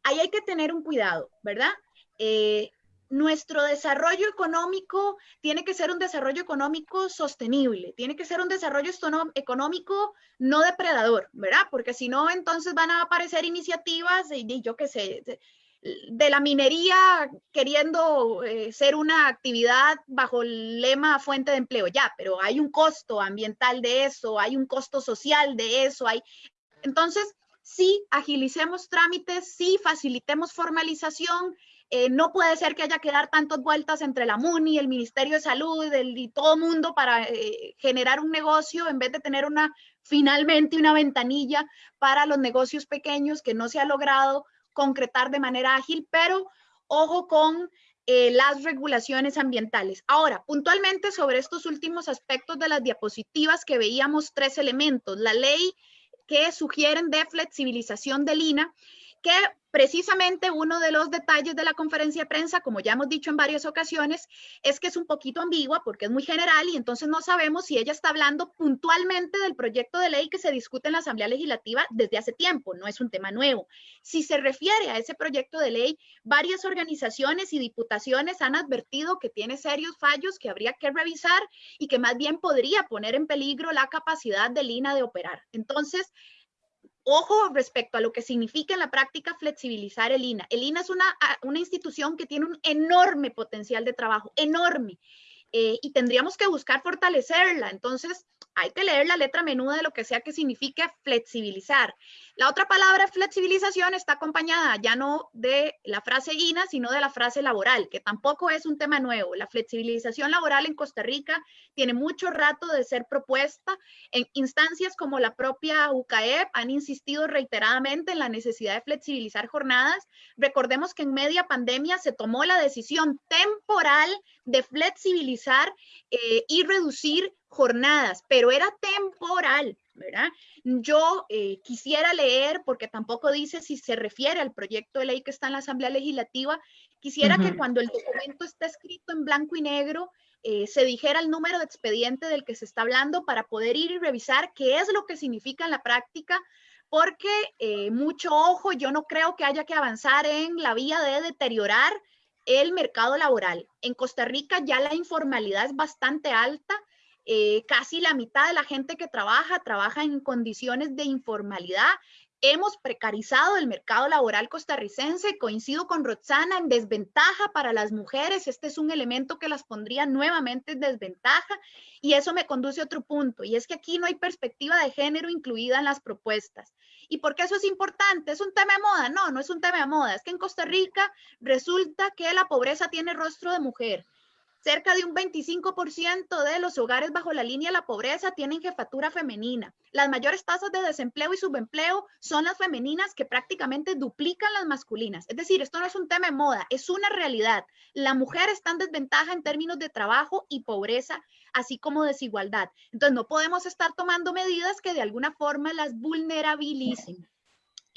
Ahí hay que tener un cuidado, ¿verdad? Eh, nuestro desarrollo económico tiene que ser un desarrollo económico sostenible, tiene que ser un desarrollo económico no depredador, ¿verdad? Porque si no, entonces van a aparecer iniciativas, de, yo qué sé, de, la minería queriendo eh, ser una actividad bajo el lema fuente de empleo, ya, pero hay un costo ambiental de eso, hay un costo social de eso, hay... Entonces, sí, agilicemos trámites, sí, facilitemos formalización, eh, no puede ser que haya que dar tantas vueltas entre la MUNI, el Ministerio de Salud y todo el mundo para eh, generar un negocio en vez de tener una finalmente una ventanilla para los negocios pequeños que no se ha logrado concretar de manera ágil, pero ojo con eh, las regulaciones ambientales. Ahora, puntualmente sobre estos últimos aspectos de las diapositivas que veíamos tres elementos, la ley que sugieren de flexibilización del INA, que precisamente uno de los detalles de la conferencia de prensa, como ya hemos dicho en varias ocasiones, es que es un poquito ambigua porque es muy general y entonces no sabemos si ella está hablando puntualmente del proyecto de ley que se discute en la Asamblea Legislativa desde hace tiempo, no es un tema nuevo. Si se refiere a ese proyecto de ley, varias organizaciones y diputaciones han advertido que tiene serios fallos que habría que revisar y que más bien podría poner en peligro la capacidad del INA de operar. Entonces, Ojo respecto a lo que significa en la práctica flexibilizar el INA. El INA es una, una institución que tiene un enorme potencial de trabajo, enorme. Eh, y tendríamos que buscar fortalecerla. Entonces, hay que leer la letra menuda de lo que sea que signifique flexibilizar. La otra palabra flexibilización está acompañada ya no de la frase INA, sino de la frase laboral, que tampoco es un tema nuevo. La flexibilización laboral en Costa Rica tiene mucho rato de ser propuesta. En instancias como la propia UCAEP han insistido reiteradamente en la necesidad de flexibilizar jornadas. Recordemos que en media pandemia se tomó la decisión temporal de flexibilizar eh, y reducir jornadas, pero era temporal, ¿verdad? Yo eh, quisiera leer, porque tampoco dice si se refiere al proyecto de ley que está en la Asamblea Legislativa, quisiera que cuando el documento esté escrito en blanco y negro, eh, se dijera el número de expediente del que se está hablando para poder ir y revisar qué es lo que significa en la práctica, porque eh, mucho ojo, yo no creo que haya que avanzar en la vía de deteriorar el mercado laboral. En Costa Rica ya la informalidad es bastante alta eh, casi la mitad de la gente que trabaja trabaja en condiciones de informalidad. Hemos precarizado el mercado laboral costarricense. Coincido con Roxana en desventaja para las mujeres. Este es un elemento que las pondría nuevamente en desventaja. Y eso me conduce a otro punto. Y es que aquí no hay perspectiva de género incluida en las propuestas. ¿Y por qué eso es importante? ¿Es un tema de moda? No, no es un tema de moda. Es que en Costa Rica resulta que la pobreza tiene rostro de mujer. Cerca de un 25% de los hogares bajo la línea de la pobreza tienen jefatura femenina. Las mayores tasas de desempleo y subempleo son las femeninas que prácticamente duplican las masculinas. Es decir, esto no es un tema de moda, es una realidad. La mujer está en desventaja en términos de trabajo y pobreza, así como desigualdad. Entonces, no podemos estar tomando medidas que de alguna forma las vulnerabilicen.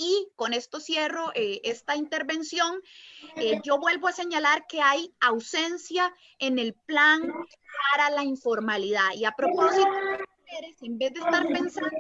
Y con esto cierro eh, esta intervención. Eh, yo vuelvo a señalar que hay ausencia en el plan para la informalidad. Y a propósito, en vez de estar pensando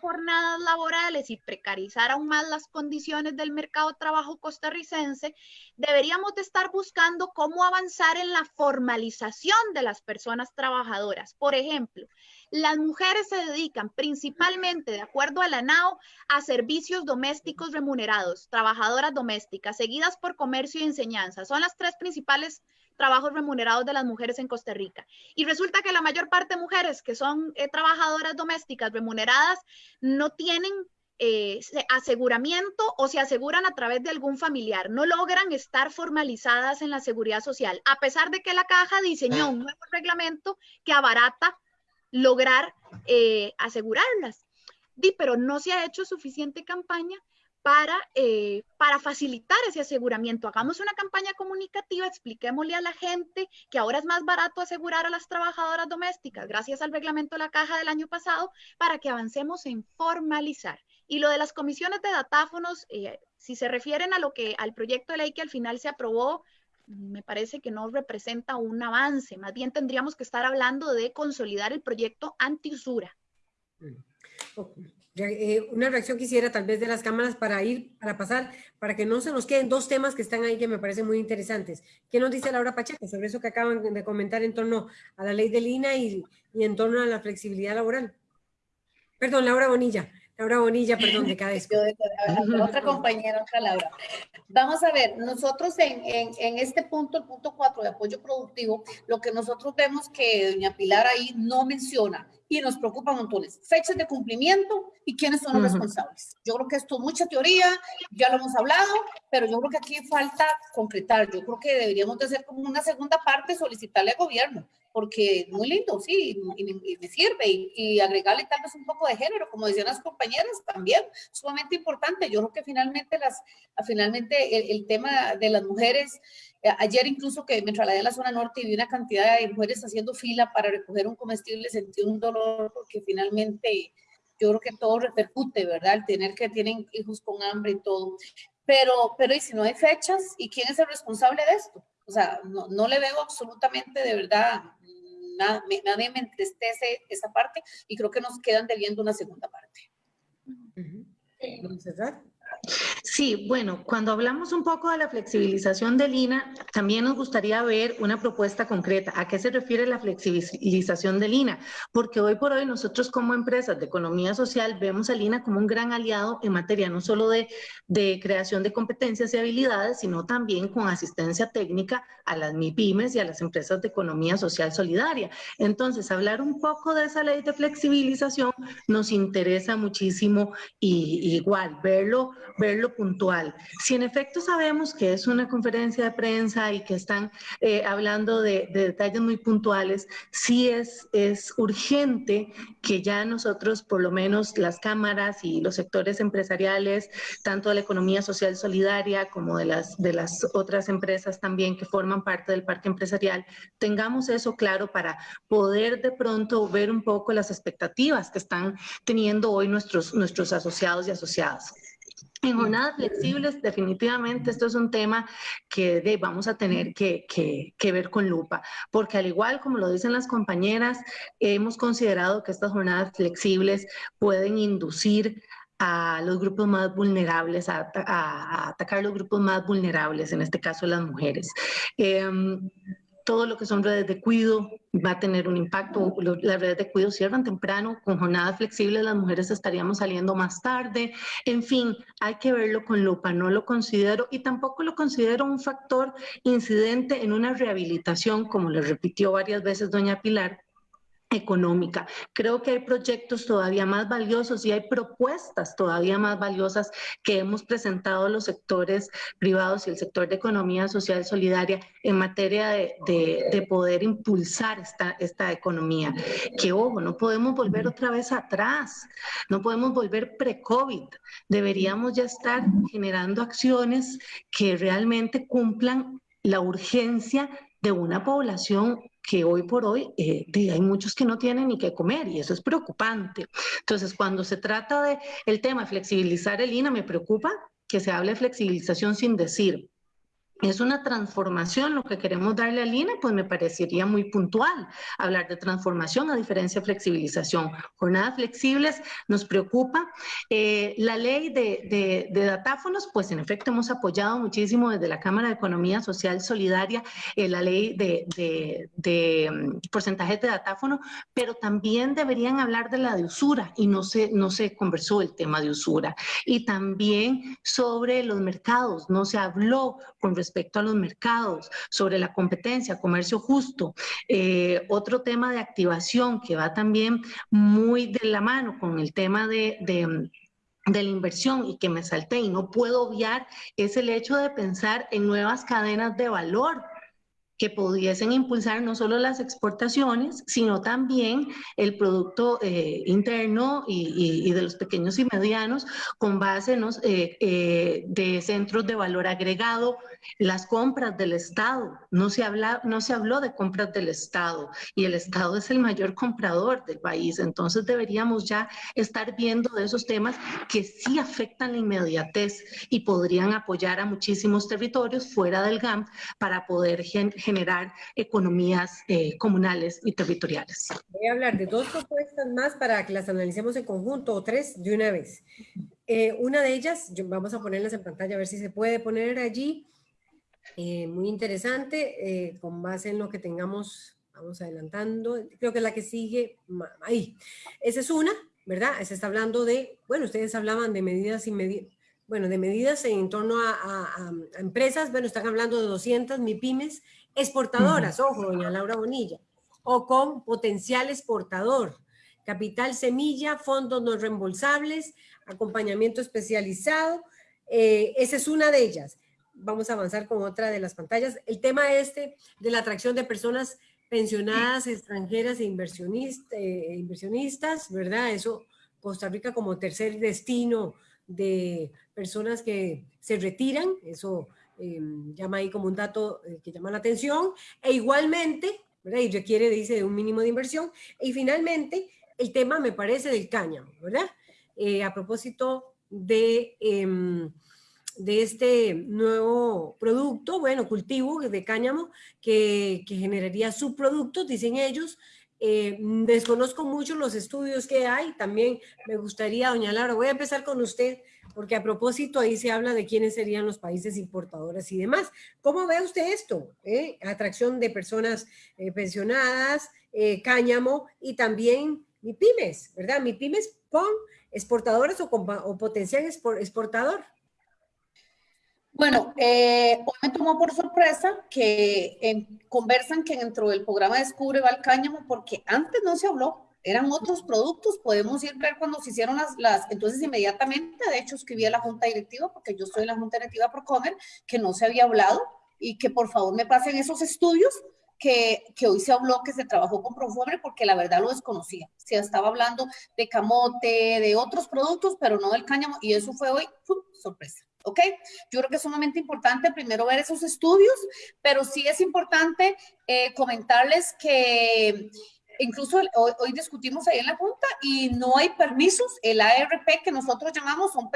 jornadas laborales y precarizar aún más las condiciones del mercado de trabajo costarricense, deberíamos de estar buscando cómo avanzar en la formalización de las personas trabajadoras. Por ejemplo, las mujeres se dedican principalmente, de acuerdo a la NAO, a servicios domésticos remunerados, trabajadoras domésticas, seguidas por comercio y enseñanza. Son las tres principales trabajos remunerados de las mujeres en Costa Rica. Y resulta que la mayor parte de mujeres que son eh, trabajadoras domésticas remuneradas no tienen eh, aseguramiento o se aseguran a través de algún familiar. No logran estar formalizadas en la seguridad social, a pesar de que la caja diseñó un nuevo reglamento que abarata lograr eh, asegurarlas. Di, pero no se ha hecho suficiente campaña para, eh, para facilitar ese aseguramiento. Hagamos una campaña comunicativa, expliquémosle a la gente que ahora es más barato asegurar a las trabajadoras domésticas gracias al reglamento de la caja del año pasado para que avancemos en formalizar. Y lo de las comisiones de datáfonos, eh, si se refieren a lo que al proyecto de ley que al final se aprobó, me parece que no representa un avance. Más bien tendríamos que estar hablando de consolidar el proyecto anti-usura. Eh, una reacción quisiera tal vez de las cámaras para ir, para pasar, para que no se nos queden dos temas que están ahí que me parecen muy interesantes. ¿Qué nos dice Laura Pacheco sobre eso que acaban de comentar en torno a la ley de Lina y, y en torno a la flexibilidad laboral? Perdón, Laura Bonilla. Laura Bonilla, perdón, de cada Otra compañera, otra Laura. Vamos a ver, nosotros en, en, en, este punto, el punto 4 de apoyo productivo, lo que nosotros vemos que doña Pilar ahí no menciona y nos preocupa montones. Fechas de cumplimiento y quiénes son los responsables. Yo creo que esto es mucha teoría, ya lo hemos hablado, pero yo creo que aquí falta concretar. Yo creo que deberíamos de hacer como una segunda parte, solicitarle al gobierno, porque muy lindo, sí, y, me sirve, y, agregarle tal vez un poco de género, como decían las compañeras, también sumamente importante. Yo creo que finalmente, las, finalmente el, tema de las mujeres, ayer incluso que me trasladé a la zona norte y vi una cantidad de mujeres haciendo fila para recoger un comestible, sentí un dolor porque finalmente yo creo que todo repercute, ¿verdad? El tener que tienen hijos con hambre y todo. Pero, pero ¿y si no hay fechas? ¿Y quién es el responsable de esto? O sea, no, no le veo absolutamente de verdad, nada, nadie me entristece esa parte y creo que nos quedan debiendo una segunda parte. Sí, bueno, cuando hablamos un poco de la flexibilización del INA, también nos gustaría ver una propuesta concreta. ¿A qué se refiere la flexibilización del INA? Porque hoy por hoy nosotros como empresas de economía social vemos al INA como un gran aliado en materia no solo de, de creación de competencias y habilidades, sino también con asistencia técnica a las MIPIMES y a las empresas de economía social solidaria. Entonces, hablar un poco de esa ley de flexibilización nos interesa muchísimo y igual verlo, verlo puntual. Si en efecto sabemos que es una conferencia de prensa y que están eh, hablando de, detalles muy puntuales, sí es, es urgente que ya nosotros, por lo menos las cámaras y los sectores empresariales, tanto de la economía social solidaria como de las, de las otras empresas también que forman parte del parque empresarial, tengamos eso claro para poder de pronto ver un poco las expectativas que están teniendo hoy nuestros, nuestros asociados y asociadas. En jornadas flexibles, definitivamente esto es un tema que vamos a tener que, ver con lupa, porque al igual como lo dicen las compañeras, hemos considerado que estas jornadas flexibles pueden inducir a los grupos más vulnerables, a, a, atacar los grupos más vulnerables, en este caso las mujeres. Em, todo lo que son redes de cuido va a tener un impacto. Las redes de cuido cierran temprano, con jornadas flexibles las mujeres estaríamos saliendo más tarde. En fin, hay que verlo con lupa, no lo considero y tampoco lo considero un factor incidente en una rehabilitación, como le repitió varias veces doña Pilar, económica. Creo que hay proyectos todavía más valiosos y hay propuestas todavía más valiosas que hemos presentado los sectores privados y el sector de economía social solidaria en materia de, de, poder impulsar esta, esta economía. Que ojo, no podemos volver otra vez atrás, no podemos volver pre-COVID. Deberíamos ya estar generando acciones que realmente cumplan la urgencia de una población que hoy por hoy eh, hay muchos que no tienen ni qué comer y eso es preocupante. Entonces, cuando se trata de el tema de flexibilizar el INA, me preocupa que se hable de flexibilización sin decir es una transformación lo que queremos darle al INE, pues me parecería muy puntual hablar de transformación a diferencia de flexibilización. Jornadas flexibles nos preocupa. Eh, la ley de, datáfonos, pues en efecto hemos apoyado muchísimo desde la Cámara de Economía Social Solidaria eh, la ley de, de mm, porcentajes de datáfono, pero también deberían hablar de la de usura y no se, no se conversó el tema de usura. Y también sobre los mercados, no se habló con respecto respecto a los mercados, sobre la competencia, comercio justo. Eh, otro tema de activación que va también muy de la mano con el tema de, de la inversión y que me salté y no puedo obviar es el hecho de pensar en nuevas cadenas de valor que pudiesen impulsar no solo las exportaciones, sino también el producto eh, interno y, de los pequeños y medianos con base en eh, eh, de centros de valor agregado, las compras del Estado. No se, habla, no se habló de compras del Estado y el Estado es el mayor comprador del país. Entonces deberíamos ya estar viendo de esos temas que sí afectan la inmediatez y podrían apoyar a muchísimos territorios fuera del GAM para poder generar generar economías eh, comunales y territoriales. Voy a hablar de dos propuestas más para que las analicemos en conjunto, o tres de una vez. Eh, una de ellas, vamos a ponerlas en pantalla a ver si se puede poner allí, eh, muy interesante, con base en lo que tengamos, vamos adelantando, creo que la que sigue, ahí. Esa es una, ¿verdad? Se está hablando de, bueno, ustedes hablaban de medidas inmediatas, bueno, de medidas en torno a, a, empresas, bueno, están hablando de 200 MIPIMES exportadoras, ojo, doña Laura Bonilla, o con potencial exportador. capital semilla, fondos no reembolsables, acompañamiento especializado. Eh, esa es una de ellas. Vamos a avanzar con otra de las pantallas. El tema este de la atracción de personas pensionadas extranjeras e eh, inversionistas, ¿verdad? Eso, Costa Rica como tercer destino de personas que se retiran, eso em, llama ahí como un dato eh, que llama la atención, e igualmente, ¿verdad? Y requiere, dice, de un mínimo de inversión, y finalmente, el tema me parece del cáñamo, ¿verdad? Eh, a propósito de, em, de este nuevo producto, bueno, cultivo de cáñamo, que, que generaría subproductos, dicen ellos, eh, desconozco mucho los estudios que hay, también me gustaría, doña Laura, voy a empezar con usted, porque a propósito ahí se habla de quiénes serían los países importadores y demás. ¿Cómo ve usted esto? Eh? Atracción de personas pensionadas, cáñamo y también mi pymes, ¿verdad? Mi pymes con exportadores o, con, o potencial exportador. Bueno, eh, hoy me tomó por sorpresa que conversan que dentro del programa Descubre va el cáñamo, porque antes no se habló, eran otros productos, podemos ir ver cuando se hicieron las, las, entonces inmediatamente, de hecho escribí a la junta directiva, porque yo estoy en la junta directiva Procomer, que no se había hablado y que por favor me pasen esos estudios que, que, hoy se habló que se trabajó con Profumer porque la verdad lo desconocía. Se estaba hablando de camote, de otros productos, pero no del cáñamo, y eso fue hoy, sorpresa. ¿Ok? Yo creo que es sumamente importante primero ver esos estudios, pero sí es importante eh, comentarles que incluso hoy, discutimos ahí en la Junta y no hay permisos. El ARP que nosotros llamamos son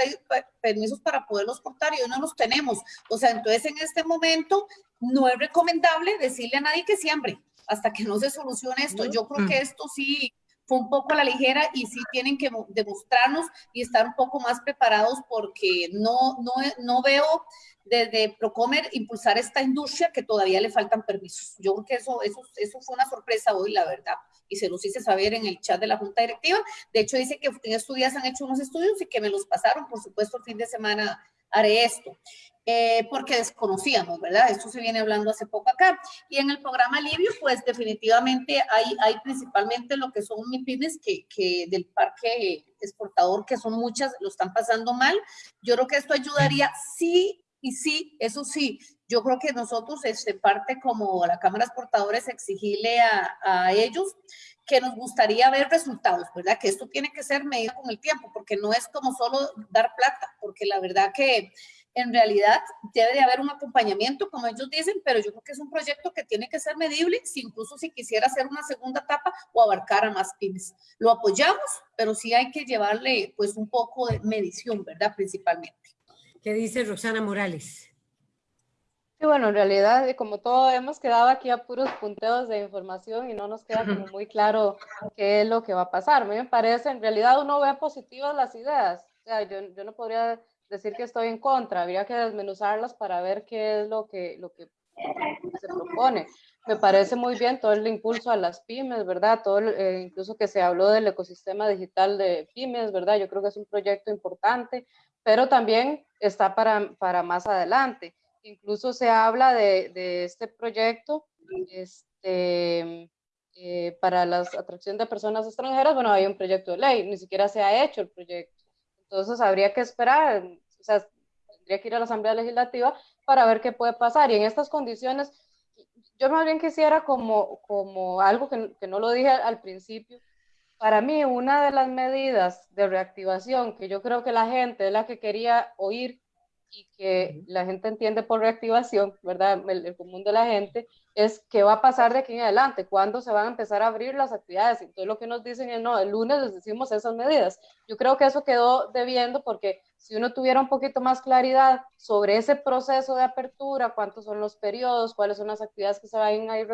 permisos para poderlos portar y hoy no los tenemos. O sea, entonces en este momento no es recomendable decirle a nadie que siembre hasta que no se solucione esto. Yo creo que esto sí fue un poco a la ligera y sí tienen que demostrarnos y estar un poco más preparados porque no, no, no veo desde Procomer impulsar esta industria que todavía le faltan permisos. Yo creo que eso, eso, eso fue una sorpresa hoy, la verdad, y se los hice saber en el chat de la Junta Directiva. De hecho, dice que en estos días han hecho unos estudios y que me los pasaron, por supuesto, el fin de semana haré esto. Eh, porque desconocíamos, ¿verdad? Esto se viene hablando hace poco acá. Y en el programa Livio, pues definitivamente hay, hay principalmente lo que son MIPIMES que, que del parque exportador, que son muchas, lo están pasando mal. Yo creo que esto ayudaría, sí y sí, eso sí, yo creo que nosotros, este, parte como la Cámara Exportadores, exigirle a, a ellos que nos gustaría ver resultados, ¿verdad? Que esto tiene que ser medido con el tiempo, porque no es como solo dar plata, porque la verdad que en realidad debe de haber un acompañamiento, como ellos dicen, pero yo creo que es un proyecto que tiene que ser medible, si incluso si quisiera hacer una segunda etapa o abarcar a más pymes. Lo apoyamos, pero sí hay que llevarle pues un poco de medición, ¿verdad? Principalmente. ¿Qué dice Roxana Morales? Sí, bueno, en realidad, como todo, hemos quedado aquí a puros punteos de información y no nos queda como muy claro qué es lo que va a pasar. A mí me parece, en realidad uno ve positivas las ideas. O sea, yo, yo no podría decir que estoy en contra, habría que desmenuzarlas para ver qué es lo que, lo que se propone. Me parece muy bien todo el impulso a las pymes, ¿verdad? Todo, eh, incluso que se habló del ecosistema digital de pymes, ¿verdad? Yo creo que es un proyecto importante, pero también está para, para más adelante. Incluso se habla de, de este proyecto este, eh, para la atracción de personas extranjeras. Bueno, hay un proyecto de ley, ni siquiera se ha hecho el proyecto. Entonces habría que esperar, o sea, tendría que ir a la Asamblea Legislativa para ver qué puede pasar. Y en estas condiciones, yo más bien quisiera como, como algo que, que no lo dije al principio, para mí una de las medidas de reactivación que yo creo que la gente es la que quería oír y que la gente entiende por reactivación, ¿verdad? El, común de la gente, es qué va a pasar de aquí en adelante, cuándo se van a empezar a abrir las actividades. Entonces lo que nos dicen es, no, el lunes les decimos esas medidas. Yo creo que eso quedó debiendo porque si uno tuviera un poquito más claridad sobre ese proceso de apertura, cuántos son los periodos, cuáles son las actividades que se van a ir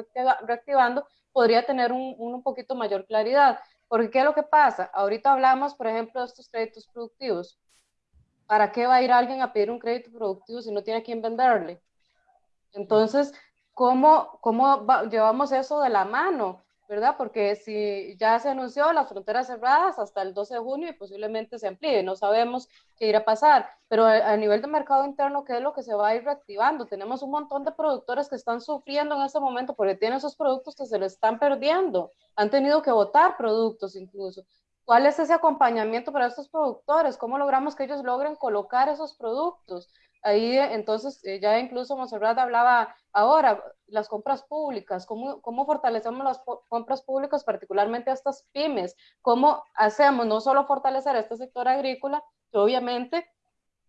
reactivando, podría tener un, un poquito mayor claridad. Porque ¿qué es lo que pasa? Ahorita hablamos, por ejemplo, de estos créditos productivos ¿para qué va a ir alguien a pedir un crédito productivo si no tiene a quién venderle? Entonces, ¿cómo, cómo llevamos eso de la mano? ¿verdad? Porque si ya se anunció las fronteras cerradas hasta el 12 de junio y posiblemente se amplíe, no sabemos qué irá a pasar, pero a, nivel de mercado interno, ¿qué es lo que se va a ir reactivando? Tenemos un montón de productores que están sufriendo en este momento porque tienen esos productos que se les están perdiendo, han tenido que votar productos incluso. ¿Cuál es ese acompañamiento para estos productores? ¿Cómo logramos que ellos logren colocar esos productos? Ahí entonces eh, ya incluso Monserrat hablaba ahora, las compras públicas, cómo, cómo fortalecemos las compras públicas, particularmente a estas pymes, cómo hacemos no solo fortalecer este sector agrícola, que obviamente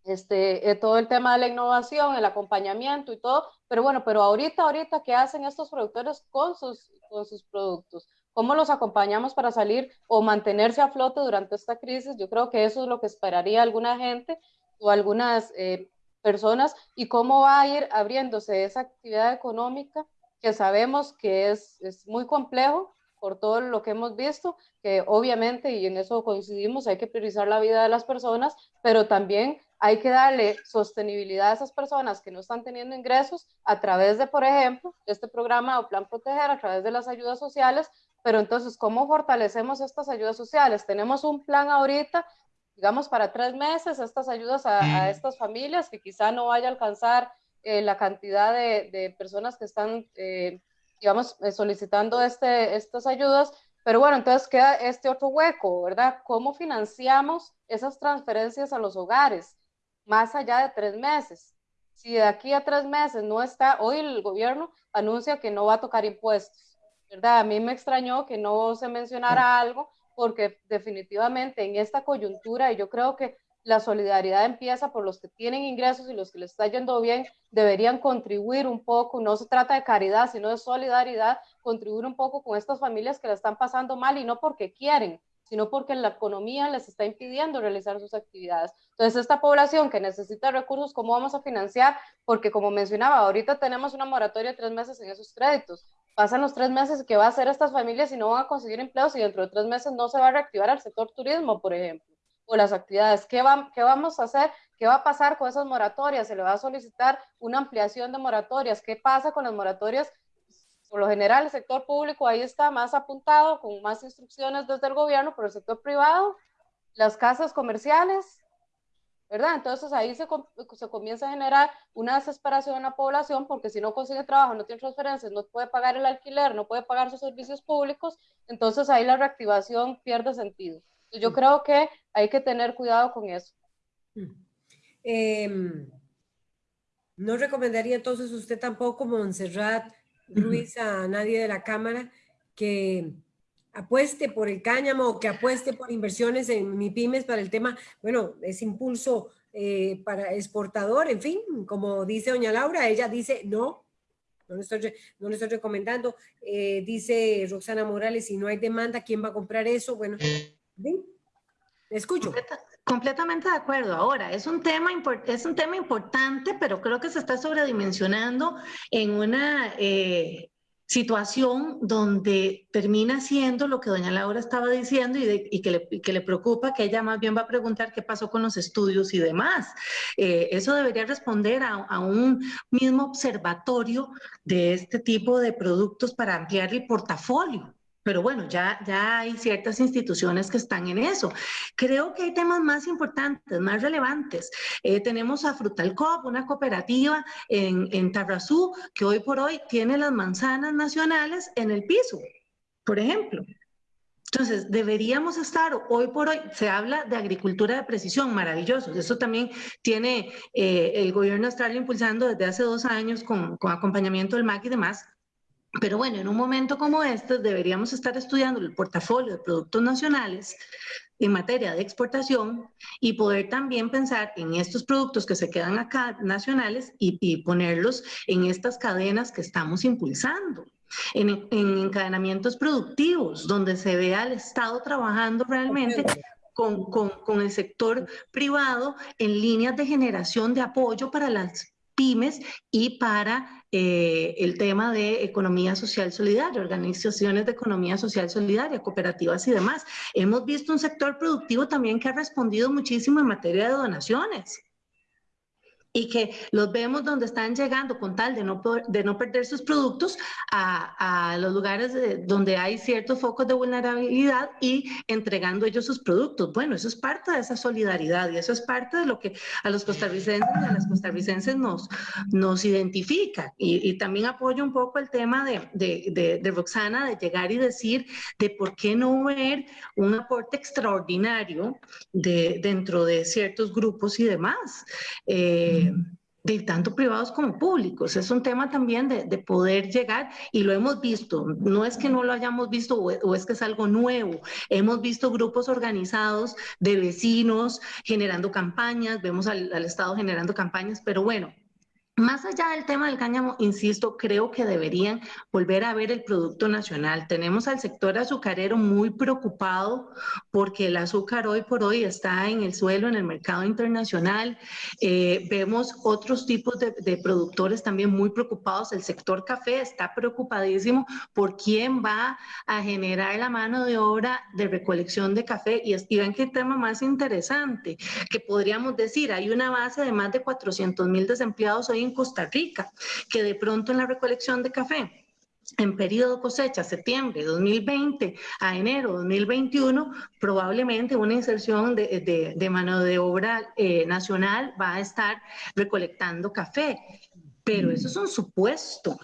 este, eh, todo el tema de la innovación, el acompañamiento y todo, pero bueno, pero ahorita, ahorita, ¿qué hacen estos productores con sus, con sus productos? ¿Cómo los acompañamos para salir o mantenerse a flote durante esta crisis? Yo creo que eso es lo que esperaría alguna gente o algunas eh, personas y cómo va a ir abriéndose esa actividad económica que sabemos que es, es muy complejo por todo lo que hemos visto, que obviamente, y en eso coincidimos, hay que priorizar la vida de las personas, pero también hay que darle sostenibilidad a esas personas que no están teniendo ingresos a través de, por ejemplo, este programa o plan proteger, a través de las ayudas sociales, pero entonces, ¿cómo fortalecemos estas ayudas sociales? Tenemos un plan ahorita digamos, para tres meses estas ayudas a, estas familias que quizá no vaya a alcanzar eh, la cantidad de, personas que están, eh, digamos, eh, solicitando este, estas ayudas. Pero bueno, entonces queda este otro hueco, ¿verdad? ¿Cómo financiamos esas transferencias a los hogares más allá de tres meses? Si de aquí a tres meses no está, hoy el gobierno anuncia que no va a tocar impuestos, ¿verdad? A mí me extrañó que no se mencionara algo porque definitivamente en esta coyuntura, y yo creo que la solidaridad empieza por los que tienen ingresos y los que les está yendo bien, deberían contribuir un poco, no se trata de caridad, sino de solidaridad, contribuir un poco con estas familias que la están pasando mal y no porque quieren, sino porque la economía les está impidiendo realizar sus actividades. Entonces, esta población que necesita recursos, ¿cómo vamos a financiar? Porque como mencionaba, ahorita tenemos una moratoria de tres meses en esos créditos, pasan los tres meses que va a hacer estas familias y no van a conseguir empleos y dentro de tres meses no se va a reactivar el sector turismo, por ejemplo, o las actividades. ¿Qué, va, ¿Qué vamos a hacer? ¿Qué va a pasar con esas moratorias? ¿Se le va a solicitar una ampliación de moratorias? ¿Qué pasa con las moratorias? Por lo general, el sector público ahí está más apuntado, con más instrucciones desde el gobierno, pero el sector privado, las casas comerciales, ¿verdad? Entonces ahí se, se, comienza a generar una desesperación en la población porque si no consigue trabajo, no tiene transferencias, no puede pagar el alquiler, no puede pagar sus servicios públicos, entonces ahí la reactivación pierde sentido. Yo mm. creo que hay que tener cuidado con eso. Mm. Em, no recomendaría entonces usted tampoco, Montserrat Ruiz, a nadie de la Cámara que apueste por el cáñamo o que apueste por inversiones en MIPIMES para el tema, bueno, es impulso eh, para exportador, en fin, como dice doña Laura, ella dice no, no le estoy, no estoy recomendando, eh, dice Roxana Morales, si no hay demanda, ¿quién va a comprar eso? Bueno, ¿sí? escucho. completamente de acuerdo. Ahora, es un, tema es un tema importante, pero creo que se está sobredimensionando en una... Eh, situación donde termina siendo lo que doña Laura estaba diciendo y, que, le, preocupa, que ella más bien va a preguntar qué pasó con los estudios y demás. Eh, eso debería responder a, un mismo observatorio de este tipo de productos para ampliar el portafolio. Pero bueno, ya, ya hay ciertas instituciones que están en eso. Creo que hay temas más importantes, más relevantes. Eh, tenemos a Frutalcop, una cooperativa en, en Tarrazú, que hoy por hoy tiene las manzanas nacionales en el piso, por ejemplo. Entonces, deberíamos estar, hoy por hoy, se habla de agricultura de precisión, maravilloso. Eso también tiene eh, el gobierno australiano impulsando desde hace dos años con, con acompañamiento del MAC y demás. Pero bueno, en un momento como este deberíamos estar estudiando el portafolio de productos nacionales en materia de exportación y poder también pensar en estos productos que se quedan acá nacionales y, ponerlos en estas cadenas que estamos impulsando. En, en, encadenamientos productivos, donde se vea al Estado trabajando realmente con, con, con, el sector privado en líneas de generación de apoyo para las pymes y para eh, el tema de economía social solidaria, organizaciones de economía social solidaria, cooperativas y demás. Hemos visto un sector productivo también que ha respondido muchísimo en materia de donaciones. Y que los vemos donde están llegando con tal de no, de no perder sus productos a, a los lugares donde hay ciertos focos de vulnerabilidad y entregando ellos sus productos. Bueno, eso es parte de esa solidaridad y eso es parte de lo que a los costarricenses y a las costarricenses nos, nos identifica. Y, y también apoyo un poco el tema de, de, de, Roxana de llegar y decir de por qué no ver un aporte extraordinario de, dentro de ciertos grupos y demás. Eh, de tanto privados como públicos. Es un tema también de, de, poder llegar y lo hemos visto. No es que no lo hayamos visto o, es que es algo nuevo. Hemos visto grupos organizados de vecinos generando campañas, vemos al Estado generando campañas, pero bueno, más allá del tema del cáñamo, insisto, creo que deberían volver a ver el producto nacional. Tenemos al sector azucarero muy preocupado porque el azúcar hoy por hoy está en el suelo, en el mercado internacional. Eh, vemos otros tipos de, de, productores también muy preocupados. El sector café está preocupadísimo por quién va a generar la mano de obra de recolección de café. Y, y ven qué tema más interesante, que podríamos decir, hay una base de más de 400 mil desempleados hoy en Costa Rica, que de pronto en la recolección de café en periodo cosecha, septiembre 2020 a enero 2021, probablemente una inserción de, mano de obra eh, nacional va a estar recolectando café, pero eso es un supuesto.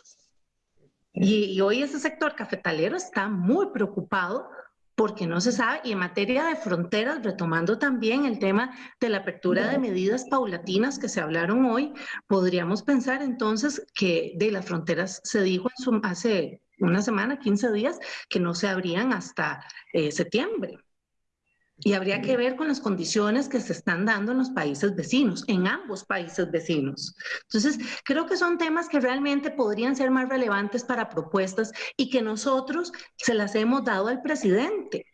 Y hoy ese sector cafetalero está muy preocupado porque no se sabe, y en materia de fronteras, retomando también el tema de la apertura de medidas paulatinas que se hablaron hoy, podríamos pensar entonces que de las fronteras se dijo en su, hace una semana, 15 días, que no se abrían hasta eh, septiembre. Y habría que ver con las condiciones que se están dando en los países vecinos, en ambos países vecinos. Entonces, creo que son temas que realmente podrían ser más relevantes para propuestas y que nosotros se las hemos dado al presidente.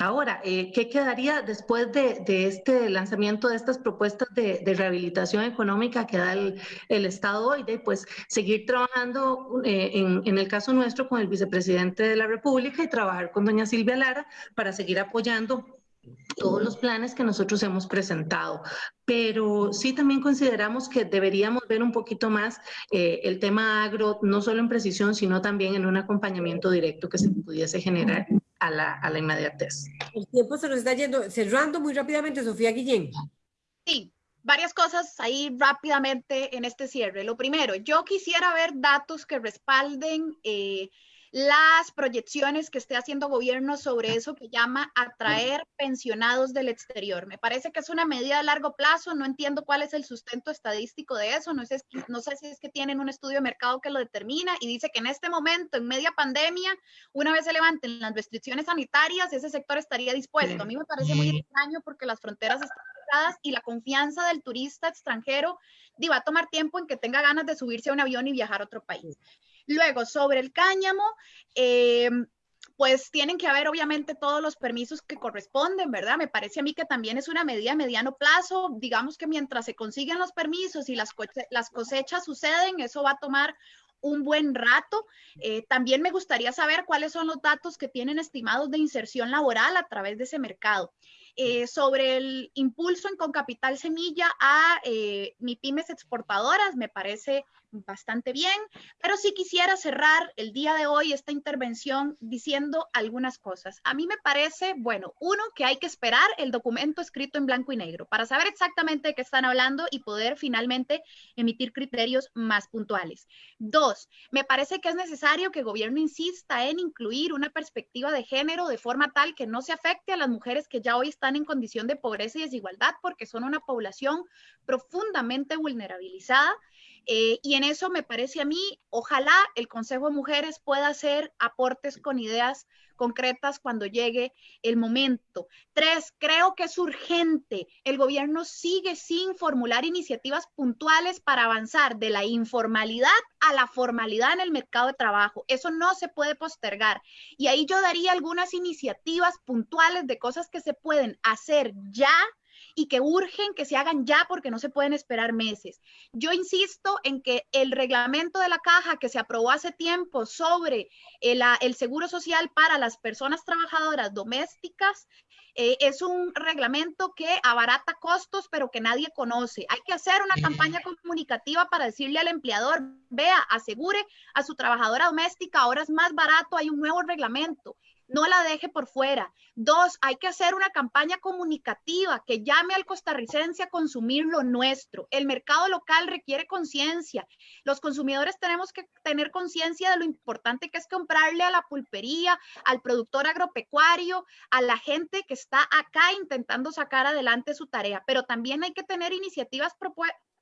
Ahora, eh, ¿qué quedaría después de, este lanzamiento de estas propuestas de, rehabilitación económica que da el, Estado hoy? De pues seguir trabajando, eh, en, el caso nuestro, con el vicepresidente de la República y trabajar con doña Silvia Lara para seguir apoyando todos los planes que nosotros hemos presentado, pero sí también consideramos que deberíamos ver un poquito más eh, el tema agro, no solo en precisión, sino también en un acompañamiento directo que se pudiese generar a la, a la inmediatez. El tiempo se nos está yendo, cerrando muy rápidamente, Sofía Guillén. Sí, varias cosas ahí rápidamente en este cierre. Lo primero, yo quisiera ver datos que respalden... Eh, las proyecciones que esté haciendo gobierno sobre eso que llama atraer pensionados del exterior. Me parece que es una medida a largo plazo, no entiendo cuál es el sustento estadístico de eso, no sé, no sé si es que tienen un estudio de mercado que lo determina y dice que en este momento, en media pandemia, una vez se levanten las restricciones sanitarias, ese sector estaría dispuesto. A mí me parece muy extraño porque las fronteras están cerradas y la confianza del turista extranjero va a tomar tiempo en que tenga ganas de subirse a un avión y viajar a otro país. Luego, sobre el cáñamo, eh, pues tienen que haber obviamente todos los permisos que corresponden, ¿verdad? Me parece a mí que también es una medida a mediano plazo. Digamos que mientras se consiguen los permisos y las, las cosechas suceden, eso va a tomar un buen rato. Eh, también me gustaría saber cuáles son los datos que tienen estimados de inserción laboral a través de ese mercado. Eh, sobre el impulso en Concapital Semilla a eh, MIPIMES exportadoras, me parece bastante bien, pero sí quisiera cerrar el día de hoy esta intervención diciendo algunas cosas. A mí me parece, bueno, uno, que hay que esperar el documento escrito en blanco y negro para saber exactamente de qué están hablando y poder finalmente emitir criterios más puntuales. Dos, me parece que es necesario que el gobierno insista en incluir una perspectiva de género de forma tal que no se afecte a las mujeres que ya hoy están en condición de pobreza y desigualdad porque son una población profundamente vulnerabilizada eh, y en eso me parece a mí, ojalá el Consejo de Mujeres pueda hacer aportes con ideas concretas cuando llegue el momento. Tres, creo que es urgente. El gobierno sigue sin formular iniciativas puntuales para avanzar de la informalidad a la formalidad en el mercado de trabajo. Eso no se puede postergar. Y ahí yo daría algunas iniciativas puntuales de cosas que se pueden hacer ya y que urgen que se hagan ya porque no se pueden esperar meses. Yo insisto en que el reglamento de la caja que se aprobó hace tiempo sobre el, el seguro social para las personas trabajadoras domésticas Eh, es un reglamento que abarata costos, pero que nadie conoce. Hay que hacer una campaña comunicativa para decirle al empleador, vea, asegure a su trabajadora doméstica, ahora es más barato, hay un nuevo reglamento no la deje por fuera. Dos, hay que hacer una campaña comunicativa que llame al costarricense a consumir lo nuestro. El mercado local requiere conciencia. Los consumidores tenemos que tener conciencia de lo importante que es comprarle a la pulpería, al productor agropecuario, a la gente que está acá intentando sacar adelante su tarea. Pero también hay que tener iniciativas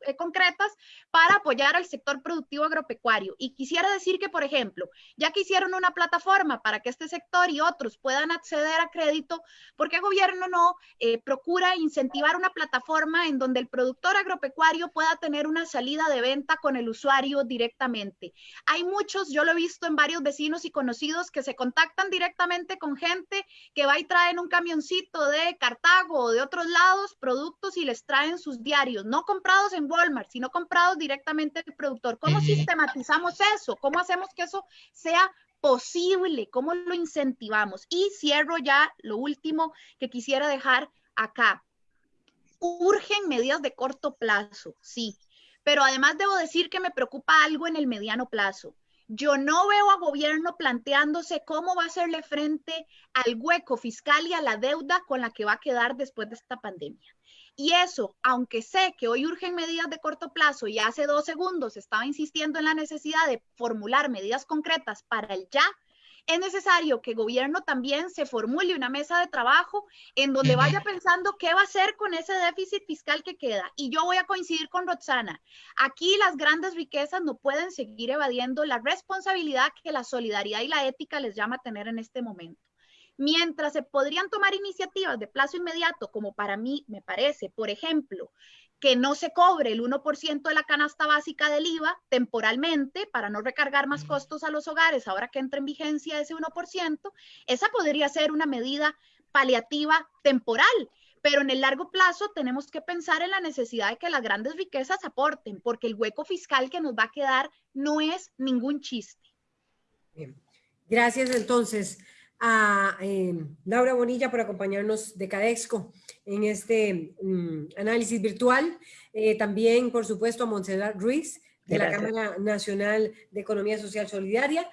eh, concretas para apoyar al sector productivo agropecuario. Y quisiera decir que, por ejemplo, ya que hicieron una plataforma para que este sector y otros puedan acceder a crédito, ¿por qué el gobierno no eh, procura incentivar una plataforma en donde el productor agropecuario pueda tener una salida de venta con el usuario directamente? Hay muchos, yo lo he visto en varios vecinos y conocidos que se contactan directamente con gente que va y traen un camioncito de Cartago o de otros lados productos y les traen sus diarios, no comprados en Walmart, sino comprados directamente del productor. ¿Cómo sistematizamos eso? ¿Cómo hacemos que eso sea posible? ¿Cómo lo incentivamos? Y cierro ya lo último que quisiera dejar acá. Urgen medidas de corto plazo, sí, pero además debo decir que me preocupa algo en el mediano plazo. Yo no veo a gobierno planteándose cómo va a hacerle frente al hueco fiscal y a la deuda con la que va a quedar después de esta pandemia. Y eso, aunque sé que hoy urgen medidas de corto plazo y hace dos segundos estaba insistiendo en la necesidad de formular medidas concretas para el ya, es necesario que el gobierno también se formule una mesa de trabajo en donde vaya pensando qué va a hacer con ese déficit fiscal que queda. Y yo voy a coincidir con Roxana. Aquí las grandes riquezas no pueden seguir evadiendo la responsabilidad que la solidaridad y la ética les llama a tener en este momento. Mientras se podrían tomar iniciativas de plazo inmediato, como para mí me parece, por ejemplo, que no se cobre el 1% de la canasta básica del IVA temporalmente para no recargar más costos a los hogares ahora que entra en vigencia ese 1%, esa podría ser una medida paliativa temporal. Pero en el largo plazo tenemos que pensar en la necesidad de que las grandes riquezas aporten, porque el hueco fiscal que nos va a quedar no es ningún chiste. Gracias entonces a eh, Laura Bonilla por acompañarnos de Cadexco en este mm, análisis virtual. Eh, también, por supuesto, a Montserrat Ruiz de la Cámara Nacional de Economía Social Solidaria,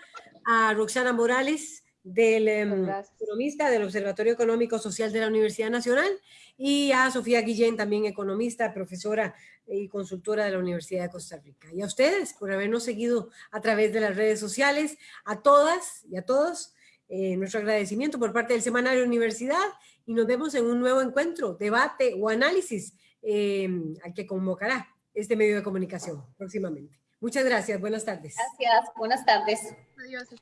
a Roxana Morales, del em, economista del Observatorio Económico Social de la Universidad Nacional, y a Sofía Guillén, también economista, profesora y consultora de la Universidad de Costa Rica. Y a ustedes por habernos seguido a través de las redes sociales, a todas y a todos, eh, nuestro agradecimiento por parte del Semanario Universidad y nos vemos en un nuevo encuentro, debate o análisis eh, al que convocará este medio de comunicación próximamente. Muchas gracias, buenas tardes. Gracias, buenas tardes. Adiós.